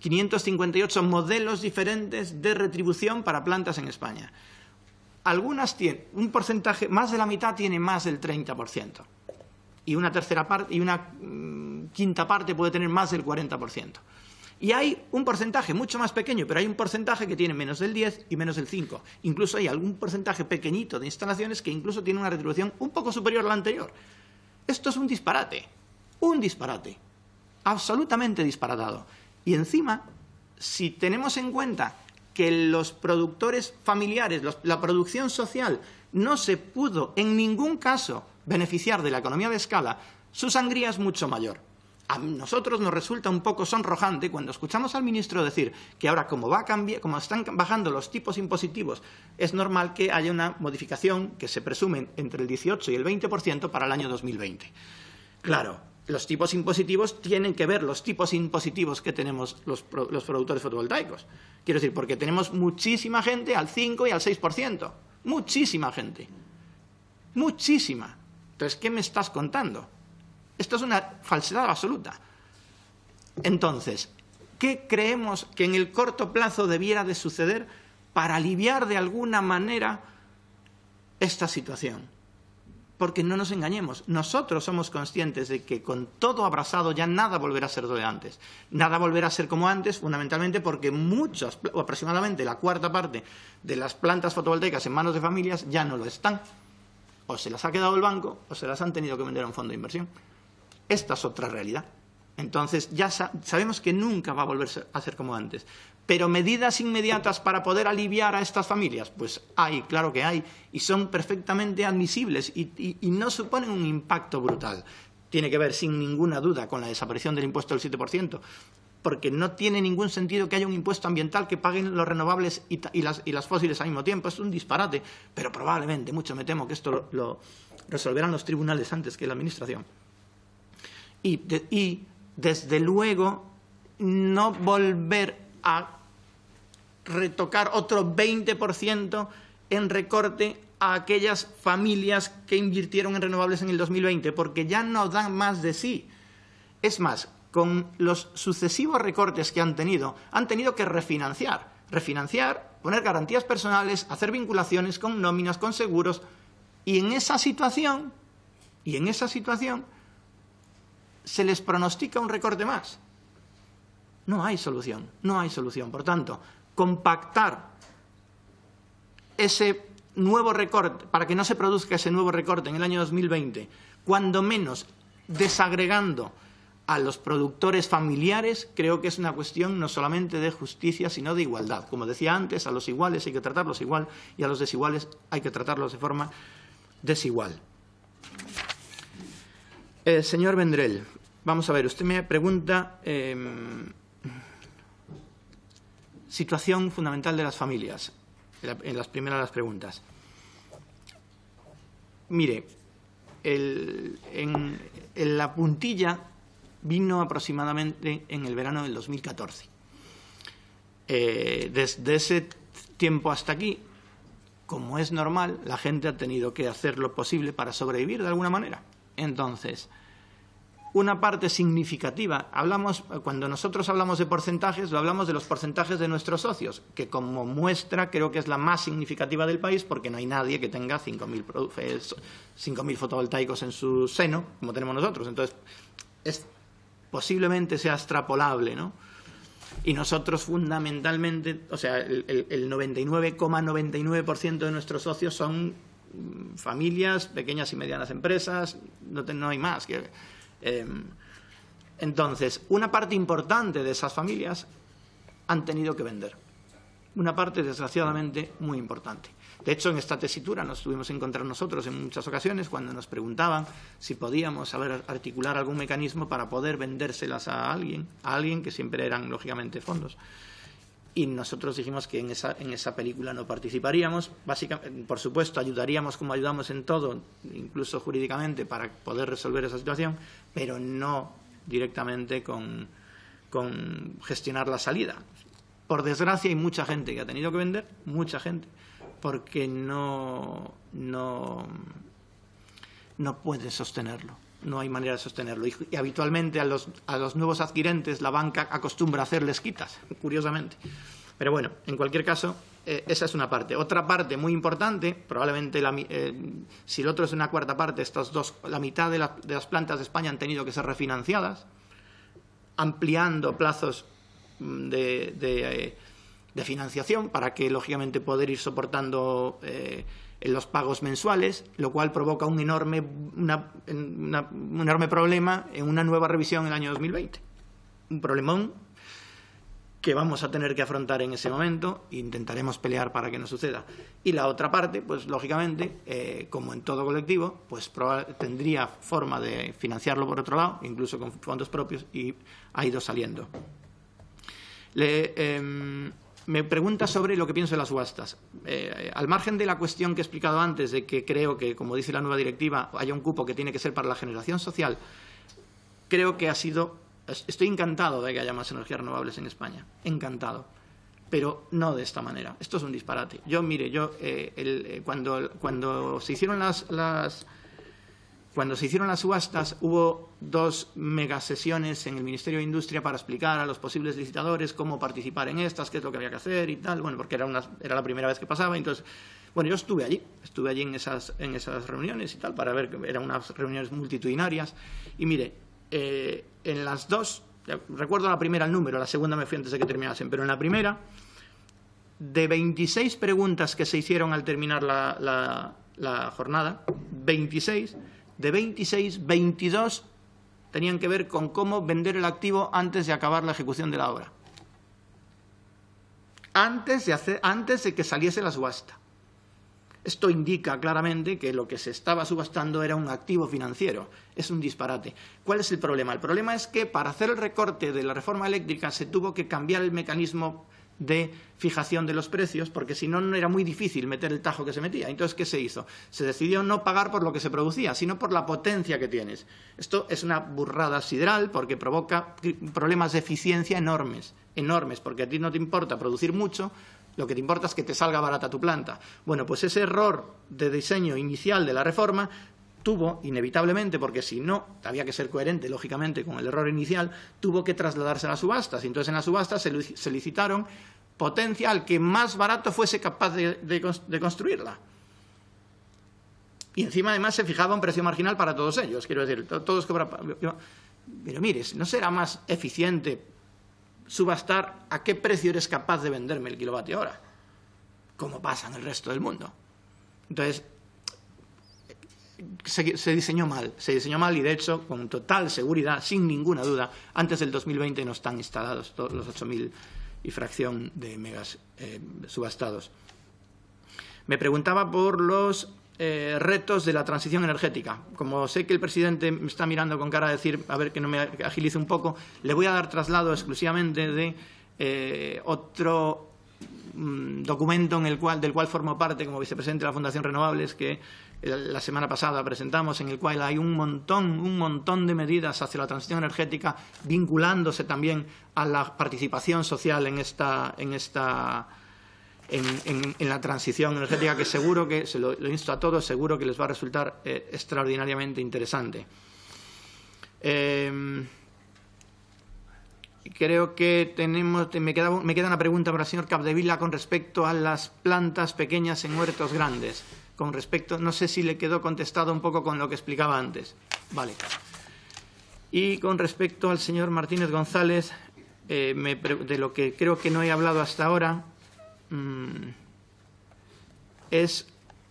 558 modelos diferentes de retribución para plantas en España. Algunas tienen un porcentaje, más de la mitad tiene más del 30%. Y una tercera parte, y una mm, quinta parte puede tener más del 40%. Y hay un porcentaje mucho más pequeño, pero hay un porcentaje que tiene menos del 10 y menos del 5. Incluso hay algún porcentaje pequeñito de instalaciones que incluso tiene una retribución un poco superior a la anterior. Esto es un disparate, un disparate, absolutamente disparatado. Y encima, si tenemos en cuenta que los productores familiares, la producción social, no se pudo en ningún caso beneficiar de la economía de escala, su sangría es mucho mayor a nosotros nos resulta un poco sonrojante cuando escuchamos al ministro decir que ahora como, va a cambiar, como están bajando los tipos impositivos, es normal que haya una modificación que se presume entre el 18 y el 20% para el año 2020. Claro, los tipos impositivos tienen que ver los tipos impositivos que tenemos los, los productores fotovoltaicos. Quiero decir, porque tenemos muchísima gente al 5 y al 6%. Muchísima gente. Muchísima. Entonces, ¿qué me estás contando? Esto es una falsedad absoluta. Entonces, ¿qué creemos que en el corto plazo debiera de suceder para aliviar de alguna manera esta situación? Porque no nos engañemos, nosotros somos conscientes de que con todo abrasado ya nada volverá a ser de antes. Nada volverá a ser como antes, fundamentalmente porque muchas, o aproximadamente la cuarta parte de las plantas fotovoltaicas en manos de familias ya no lo están. O se las ha quedado el banco o se las han tenido que vender a un fondo de inversión. Esta es otra realidad. Entonces, ya sabemos que nunca va a volver a ser como antes. Pero medidas inmediatas para poder aliviar a estas familias, pues hay, claro que hay, y son perfectamente admisibles y, no suponen un impacto brutal. Tiene que ver, sin ninguna duda, con la desaparición del impuesto del 7%, porque no tiene ningún sentido que haya un impuesto ambiental que paguen los renovables y, las, fósiles al mismo tiempo. Es un disparate, pero probablemente, mucho me temo que esto lo resolverán los tribunales antes que la Administración y, desde luego no volver a retocar otro 20% en recorte a aquellas familias que invirtieron en renovables en el 2020, porque ya no dan más de sí. Es más, con los sucesivos recortes que han tenido, han tenido que refinanciar. Refinanciar, poner garantías personales, hacer vinculaciones con nóminas, con seguros. Y en esa situación, y en esa situación, se les pronostica un recorte más. No hay solución, no hay solución. Por tanto, compactar ese nuevo recorte, para que no se produzca ese nuevo recorte en el año 2020, cuando menos desagregando a los productores familiares, creo que es una cuestión no solamente de justicia, sino de igualdad. Como decía antes, a los iguales hay que tratarlos igual y a los desiguales hay que tratarlos de forma desigual. Eh, señor Vendrell, vamos a ver, usted me pregunta em, situación fundamental de las familias, en las primeras de las preguntas. Mire, en, la puntilla vino aproximadamente en el verano del 2014. Eh, desde ese tiempo hasta aquí, como es normal, la gente ha tenido que hacer lo posible para sobrevivir de alguna manera. Entonces, una parte significativa. Hablamos, cuando nosotros hablamos de porcentajes, lo hablamos de los porcentajes de nuestros socios, que como muestra creo que es la más significativa del país porque no hay nadie que tenga 5.000 fotovoltaicos en su seno, como tenemos nosotros. Entonces, es, posiblemente sea extrapolable, ¿no? Y nosotros fundamentalmente, o sea, el 99,99% de nuestros socios son familias, pequeñas y medianas empresas, no, no hay más. Que, entonces, una parte importante de esas familias han tenido que vender. una parte, desgraciadamente, muy importante. De hecho, en esta tesitura nos tuvimos que encontrar nosotros en muchas ocasiones cuando nos preguntaban si podíamos saber articular algún mecanismo para poder vendérselas a alguien, a alguien que siempre eran, lógicamente, fondos. Y nosotros dijimos que en esa, en esa película no participaríamos. Básicamente, por supuesto, ayudaríamos como ayudamos en todo, incluso jurídicamente, para poder resolver esa situación, pero no directamente con, con gestionar la salida. Por desgracia, hay mucha gente que ha tenido que vender, mucha gente, porque no, no, no puede sostenerlo. No hay manera de sostenerlo. Y, habitualmente a los, a los, nuevos adquirentes la banca acostumbra a hacerles quitas, curiosamente. Pero bueno, en cualquier caso, eh, esa es una parte. Otra parte muy importante, probablemente la, eh, si el otro es una cuarta parte, estas dos, la mitad de, la, de las plantas de España han tenido que ser refinanciadas, ampliando plazos de, de, eh, de, financiación para que, lógicamente, poder ir soportando los pagos mensuales, lo cual provoca un enorme, una, una, un enorme problema en una nueva revisión en el año 2020. Un problemón que vamos a tener que afrontar en ese momento e intentaremos pelear para que no suceda. Y la otra parte, pues lógicamente, eh, como en todo colectivo, pues tendría forma de financiarlo por otro lado, incluso con fondos propios, y ha ido saliendo. Le, eh, me pregunta sobre lo que pienso de las subastas. Eh, al margen de la cuestión que he explicado antes, de que creo que, como dice la nueva directiva, haya un cupo que tiene que ser para la generación social, creo que ha sido. Estoy encantado de que haya más energías renovables en España. Encantado. Pero no de esta manera. Esto es un disparate. Yo, mire, yo eh, el, eh, cuando, cuando se hicieron las, las cuando se hicieron las subastas hubo dos megasesiones en el Ministerio de Industria para explicar a los posibles licitadores cómo participar en estas, qué es lo que había que hacer y tal, bueno, porque era, una, era la primera vez que pasaba. Entonces, bueno, yo estuve allí, estuve allí en esas, en esas reuniones y tal, para ver eran unas reuniones multitudinarias. Y mire, eh, en las dos, recuerdo la primera el número, la segunda me fui antes de que terminasen, pero en la primera, de 26 preguntas que se hicieron al terminar la, la, la jornada, 26 de 26, 22 tenían que ver con cómo vender el activo antes de acabar la ejecución de la obra. Antes de, hacer, antes de que saliese la subasta. Esto indica claramente que lo que se estaba subastando era un activo financiero. Es un disparate. ¿Cuál es el problema? El problema es que para hacer el recorte de la reforma eléctrica se tuvo que cambiar el mecanismo de fijación de los precios, porque si no, no era muy difícil meter el tajo que se metía. Entonces, ¿qué se hizo? Se decidió no pagar por lo que se producía, sino por la potencia que tienes. Esto es una burrada sideral porque provoca problemas de eficiencia enormes, enormes, porque a ti no te importa producir mucho, lo que te importa es que te salga barata tu planta. Bueno, pues ese error de diseño inicial de la reforma tuvo, inevitablemente, porque si no, había que ser coherente, lógicamente, con el error inicial, tuvo que trasladarse a las subastas. Entonces en las subastas se, licitaron potencia al que más barato fuese capaz de, construirla. Y encima, además, se fijaba un precio marginal para todos ellos. Quiero decir, todos cobran... Pero mire, ¿no será más eficiente subastar a qué precio eres capaz de venderme el kilovatio hora? Como pasa en el resto del mundo. Entonces, se, se, diseñó mal, se diseñó mal y de hecho, con total seguridad, sin ninguna duda, antes del 2020 no están instalados todos los 8.000 y fracción de megas eh, subastados. Me preguntaba por los eh, retos de la transición energética. Como sé que el presidente me está mirando con cara a decir, a ver que no me agilice un poco, le voy a dar traslado exclusivamente de eh, otro mmm, documento en el cual, del cual formo parte como vicepresidente de la Fundación Renovables, que la semana pasada presentamos, en el cual hay un montón, un montón de medidas hacia la transición energética, vinculándose también a la participación social en esta, en esta en, la transición energética, que seguro que, se lo, lo, insto a todos, seguro que les va a resultar eh, extraordinariamente interesante. Eh, creo que tenemos, me queda, me queda una pregunta para el señor Capdevila con respecto a las plantas pequeñas en huertos grandes con respecto, no sé si le quedó contestado un poco con lo que explicaba antes. Vale. Y con respecto al señor Martínez González, eh, de lo que creo que no he hablado hasta ahora, mmm, es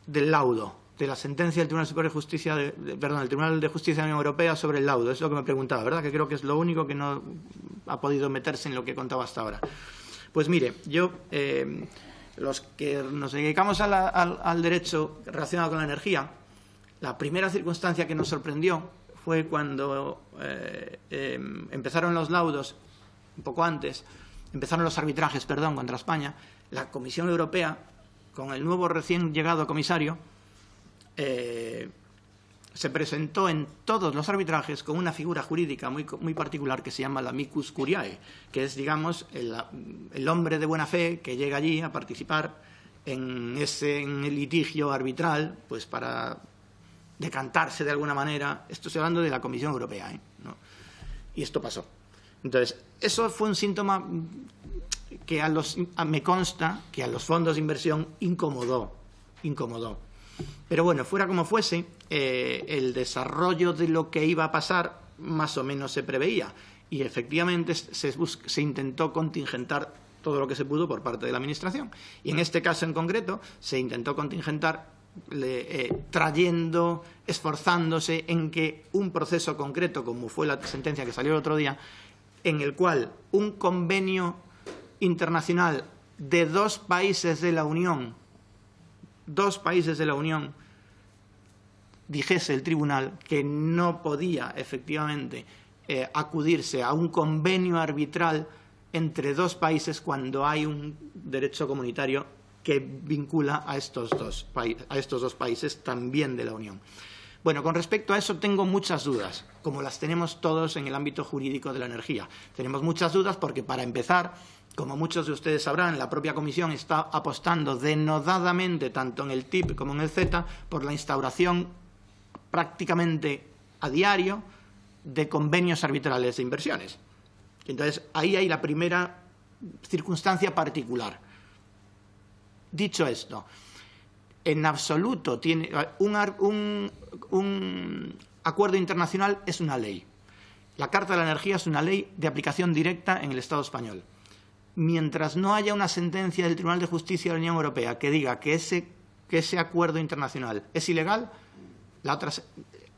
del laudo, de la sentencia del Tribunal Superior de Justicia, de, perdón, del Tribunal de Justicia de la Unión Europea sobre el laudo. Es lo que me preguntaba, ¿verdad? Que creo que es lo único que no ha podido meterse en lo que he contado hasta ahora. Pues mire, yo, eh, los que nos dedicamos al, derecho relacionado con la energía, la primera circunstancia que nos sorprendió fue cuando eh, em, empezaron los laudos, un poco antes, empezaron los arbitrajes, perdón, contra España, la Comisión Europea, con el nuevo recién llegado comisario, eh, se presentó en todos los arbitrajes con una figura jurídica muy, muy particular que se llama la micus curiae, que es, digamos, el, hombre de buena fe que llega allí a participar en ese litigio arbitral, pues para decantarse de alguna manera. Esto estoy hablando de la Comisión Europea, ¿eh? Y esto pasó. Entonces, eso fue un síntoma que a los, me consta que a los fondos de inversión incomodó, incomodó. Pero bueno, fuera como fuese, eh, el desarrollo de lo que iba a pasar más o menos se preveía y efectivamente se, se, intentó contingentar todo lo que se pudo por parte de la Administración. Y en este caso en concreto se intentó contingentar eh, trayendo, esforzándose en que un proceso concreto, como fue la sentencia que salió el otro día, en el cual un convenio internacional de dos países de la Unión, dos países de la Unión, dijese el tribunal que no podía efectivamente eh, acudirse a un convenio arbitral entre dos países cuando hay un derecho comunitario que vincula a estos dos, a estos dos países también de la Unión. Bueno, con respecto a eso tengo muchas dudas, como las tenemos todos en el ámbito jurídico de la energía. Tenemos muchas dudas porque, para empezar, como muchos de ustedes sabrán, la propia Comisión está apostando denodadamente, tanto en el TIP como en el Z, por la instauración prácticamente a diario de convenios arbitrales de inversiones. Entonces, ahí hay la primera circunstancia particular. Dicho esto, en absoluto tiene un, un acuerdo internacional es una ley. La Carta de la Energía es una ley de aplicación directa en el Estado español. Mientras no haya una sentencia del Tribunal de Justicia de la Unión Europea que diga que ese, acuerdo internacional es ilegal, la otra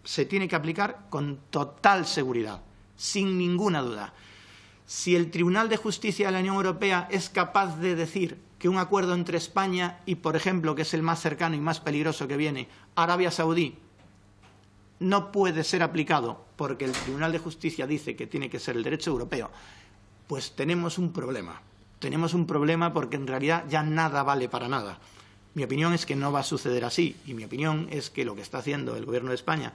se tiene que aplicar con total seguridad, sin ninguna duda. Si el Tribunal de Justicia de la Unión Europea es capaz de decir que un acuerdo entre España y, por ejemplo, que es el más cercano y más peligroso que viene, Arabia Saudí, no puede ser aplicado porque el Tribunal de Justicia dice que tiene que ser el derecho europeo, pues tenemos un problema. Tenemos un problema porque en realidad ya nada vale para nada. Mi opinión es que no va a suceder así y mi opinión es que lo que está haciendo el Gobierno de España,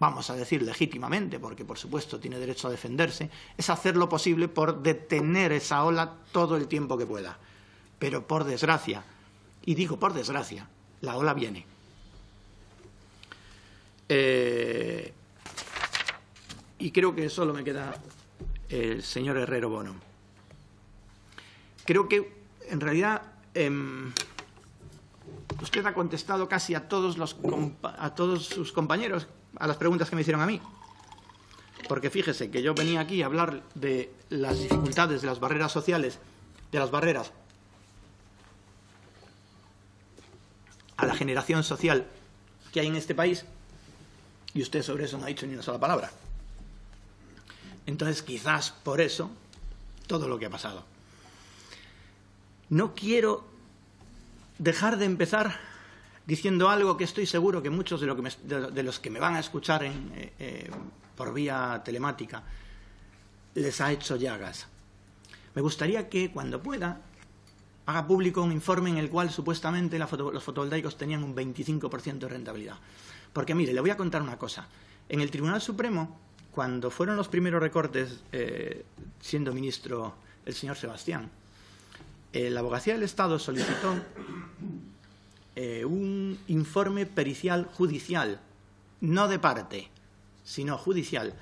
vamos a decir legítimamente, porque por supuesto tiene derecho a defenderse, es hacer lo posible por detener esa ola todo el tiempo que pueda. Pero por desgracia, y digo por desgracia, la ola viene. Eh, y creo que solo me queda el señor Herrero Bono. Creo que, en realidad, em, usted ha contestado casi a todos, a todos sus compañeros a las preguntas que me hicieron a mí. Porque fíjese que yo venía aquí a hablar de las dificultades, de las barreras sociales, de las barreras a la generación social que hay en este país, y usted sobre eso no ha dicho ni una sola palabra. Entonces, quizás por eso, todo lo que ha pasado. No quiero dejar de empezar diciendo algo que estoy seguro que muchos de, los que me van a escuchar eh, eh, por vía telemática les ha hecho llagas. Me gustaría que, cuando pueda, haga público un informe en el cual supuestamente los fotovoltaicos tenían un 25% de rentabilidad. Porque, mire, le voy a contar una cosa. En el Tribunal Supremo, cuando fueron los primeros recortes, eh, siendo ministro el señor Sebastián, la abogacía del Estado solicitó eh, un informe pericial judicial, no de parte, sino judicial,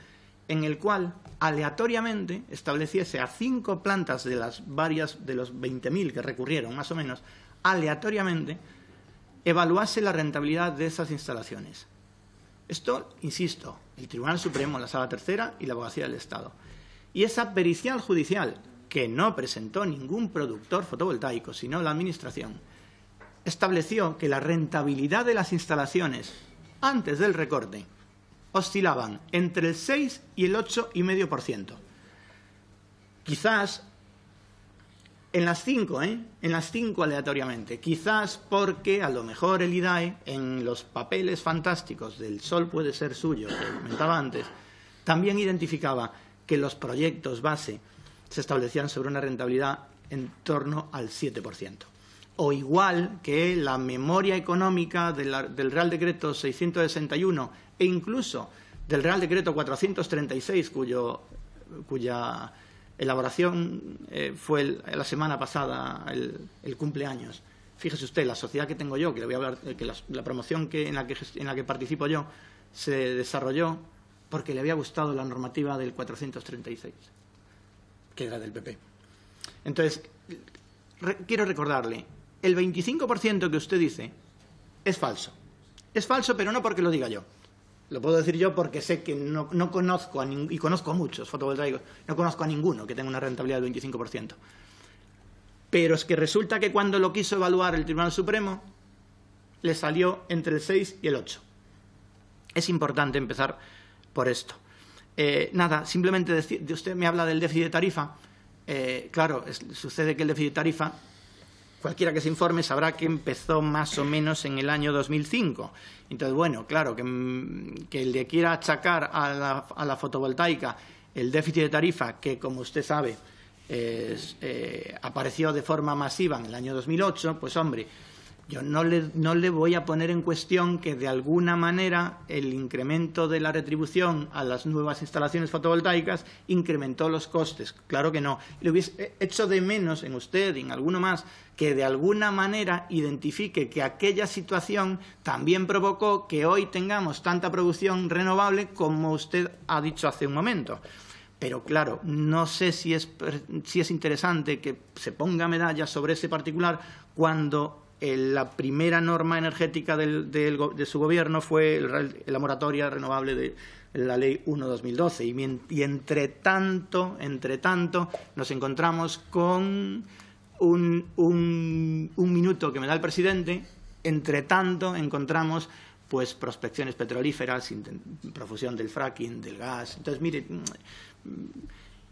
en el cual aleatoriamente estableciese a cinco plantas de las varias de los 20.000 que recurrieron, más o menos, aleatoriamente evaluase la rentabilidad de esas instalaciones. Esto, insisto, el Tribunal Supremo, la Sala Tercera y la Abogacía del Estado. Y esa pericial judicial, que no presentó ningún productor fotovoltaico, sino la Administración, estableció que la rentabilidad de las instalaciones antes del recorte oscilaban entre el 6 y el 8,5%. Quizás En las cinco, ¿eh? En las cinco aleatoriamente. Quizás porque a lo mejor el IDAE, en los papeles fantásticos del sol puede ser suyo, que comentaba antes, también identificaba que los proyectos base se establecían sobre una rentabilidad en torno al 7%. O igual que la memoria económica del Real Decreto 661 e incluso del Real Decreto 436, cuyo, cuya elaboración eh, fue la semana pasada el, cumpleaños. Fíjese usted, la sociedad que tengo yo, que le voy a hablar, que la, promoción que, en, la que, en la que participo yo, se desarrolló porque le había gustado la normativa del 436, que era del PP. Entonces, quiero recordarle, el 25% que usted dice es falso. Es falso, pero no porque lo diga yo. Lo puedo decir yo porque sé que no, conozco, a y conozco a muchos fotovoltaicos, no conozco a ninguno que tenga una rentabilidad del 25%. Pero es que resulta que cuando lo quiso evaluar el Tribunal Supremo, le salió entre el 6 y el 8. Es importante empezar por esto. Eh, nada, simplemente decir, usted me habla del déficit de tarifa. Eh, claro, sucede que el déficit de tarifa cualquiera que se informe sabrá que empezó más o menos en el año 2005. Entonces, bueno, claro, que, mm, que le quiera achacar a la, a la, fotovoltaica el déficit de tarifa, que como usted sabe eh, apareció de forma masiva en el año 2008, pues hombre, yo no le, no le, voy a poner en cuestión que de alguna manera el incremento de la retribución a las nuevas instalaciones fotovoltaicas incrementó los costes. Claro que no. Le hubiese hecho de menos en usted y en alguno más que de alguna manera identifique que aquella situación también provocó que hoy tengamos tanta producción renovable como usted ha dicho hace un momento. Pero claro, no sé si es, si es interesante que se ponga medalla sobre ese particular cuando la primera norma energética de su gobierno fue la moratoria renovable de la Ley 1-2012. Y, entre tanto, entre tanto, nos encontramos con un, minuto que me da el presidente. Entre tanto, encontramos pues prospecciones petrolíferas, profusión del fracking, del gas. Entonces, mire,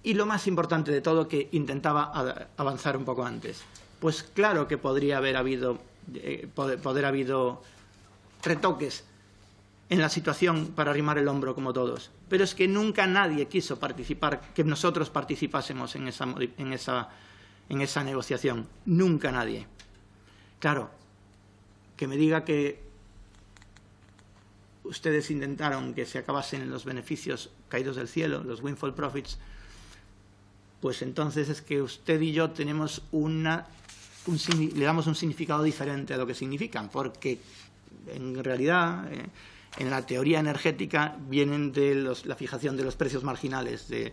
y lo más importante de todo, que intentaba avanzar un poco antes pues claro que podría haber habido, eh, habido retoques en la situación para arrimar el hombro como todos. Pero es que nunca nadie quiso participar, que nosotros participásemos en esa, en esa, en esa negociación. Nunca nadie. Claro, que me diga que ustedes intentaron que se acabasen los beneficios caídos del cielo, los windfall profits, pues entonces es que usted y yo tenemos una le damos un significado diferente a lo que significan, porque en realidad eh, en la teoría energética vienen de la fijación de los precios marginales de,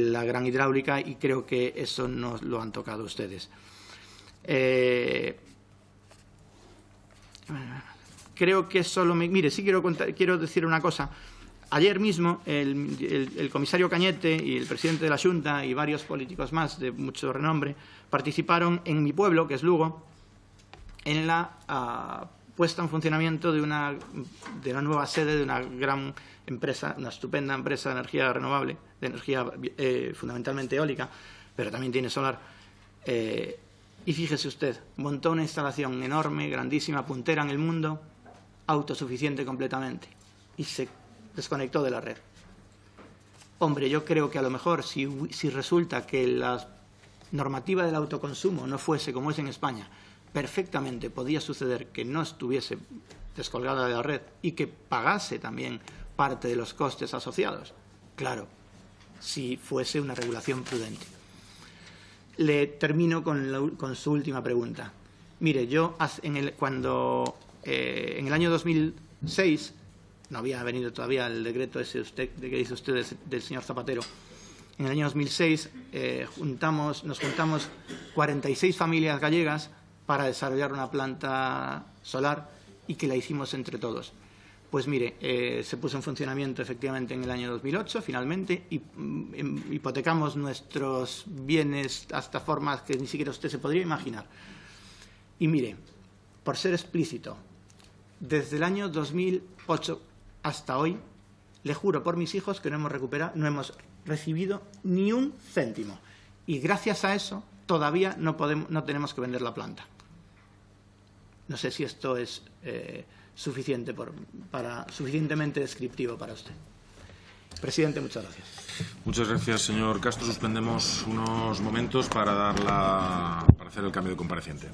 la gran hidráulica y creo que eso no lo han tocado ustedes. Eh, creo que solo me... Mire, sí quiero, quiero decir una cosa. Ayer mismo el, comisario Cañete y el presidente de la Junta y varios políticos más de mucho renombre participaron en mi pueblo, que es Lugo, en la ah, puesta en funcionamiento de una, de una, nueva sede de una gran empresa, una estupenda empresa de energía renovable, de energía eh, fundamentalmente eólica, pero también tiene solar. Eh, y fíjese usted, montó una instalación enorme, grandísima, puntera en el mundo, autosuficiente completamente, y se desconectó de la red. Hombre, yo creo que a lo mejor si, resulta que la normativa del autoconsumo no fuese como es en España, perfectamente podía suceder que no estuviese descolgada de la red y que pagase también parte de los costes asociados. Claro, si fuese una regulación prudente. Le termino con, su última pregunta. Mire, yo cuando eh, en el año 2006 no había venido todavía el decreto ese usted, de que dice usted del, señor Zapatero. En el año 2006 eh, juntamos, nos juntamos 46 familias gallegas para desarrollar una planta solar y que la hicimos entre todos. Pues mire, eh, se puso en funcionamiento efectivamente en el año 2008, finalmente, y mm, em, hipotecamos nuestros bienes hasta formas que ni siquiera usted se podría imaginar. Y mire, por ser explícito, desde el año 2008 hasta hoy, le juro por mis hijos que no hemos recuperado, no hemos recibido ni un céntimo. Y gracias a eso todavía no, podemos, no tenemos que vender la planta. No sé si esto es eh, suficiente por, para, suficientemente descriptivo para usted. Presidente, muchas gracias. Muchas gracias, señor Castro. Suspendemos unos momentos para, dar la, para hacer el cambio de compareciente.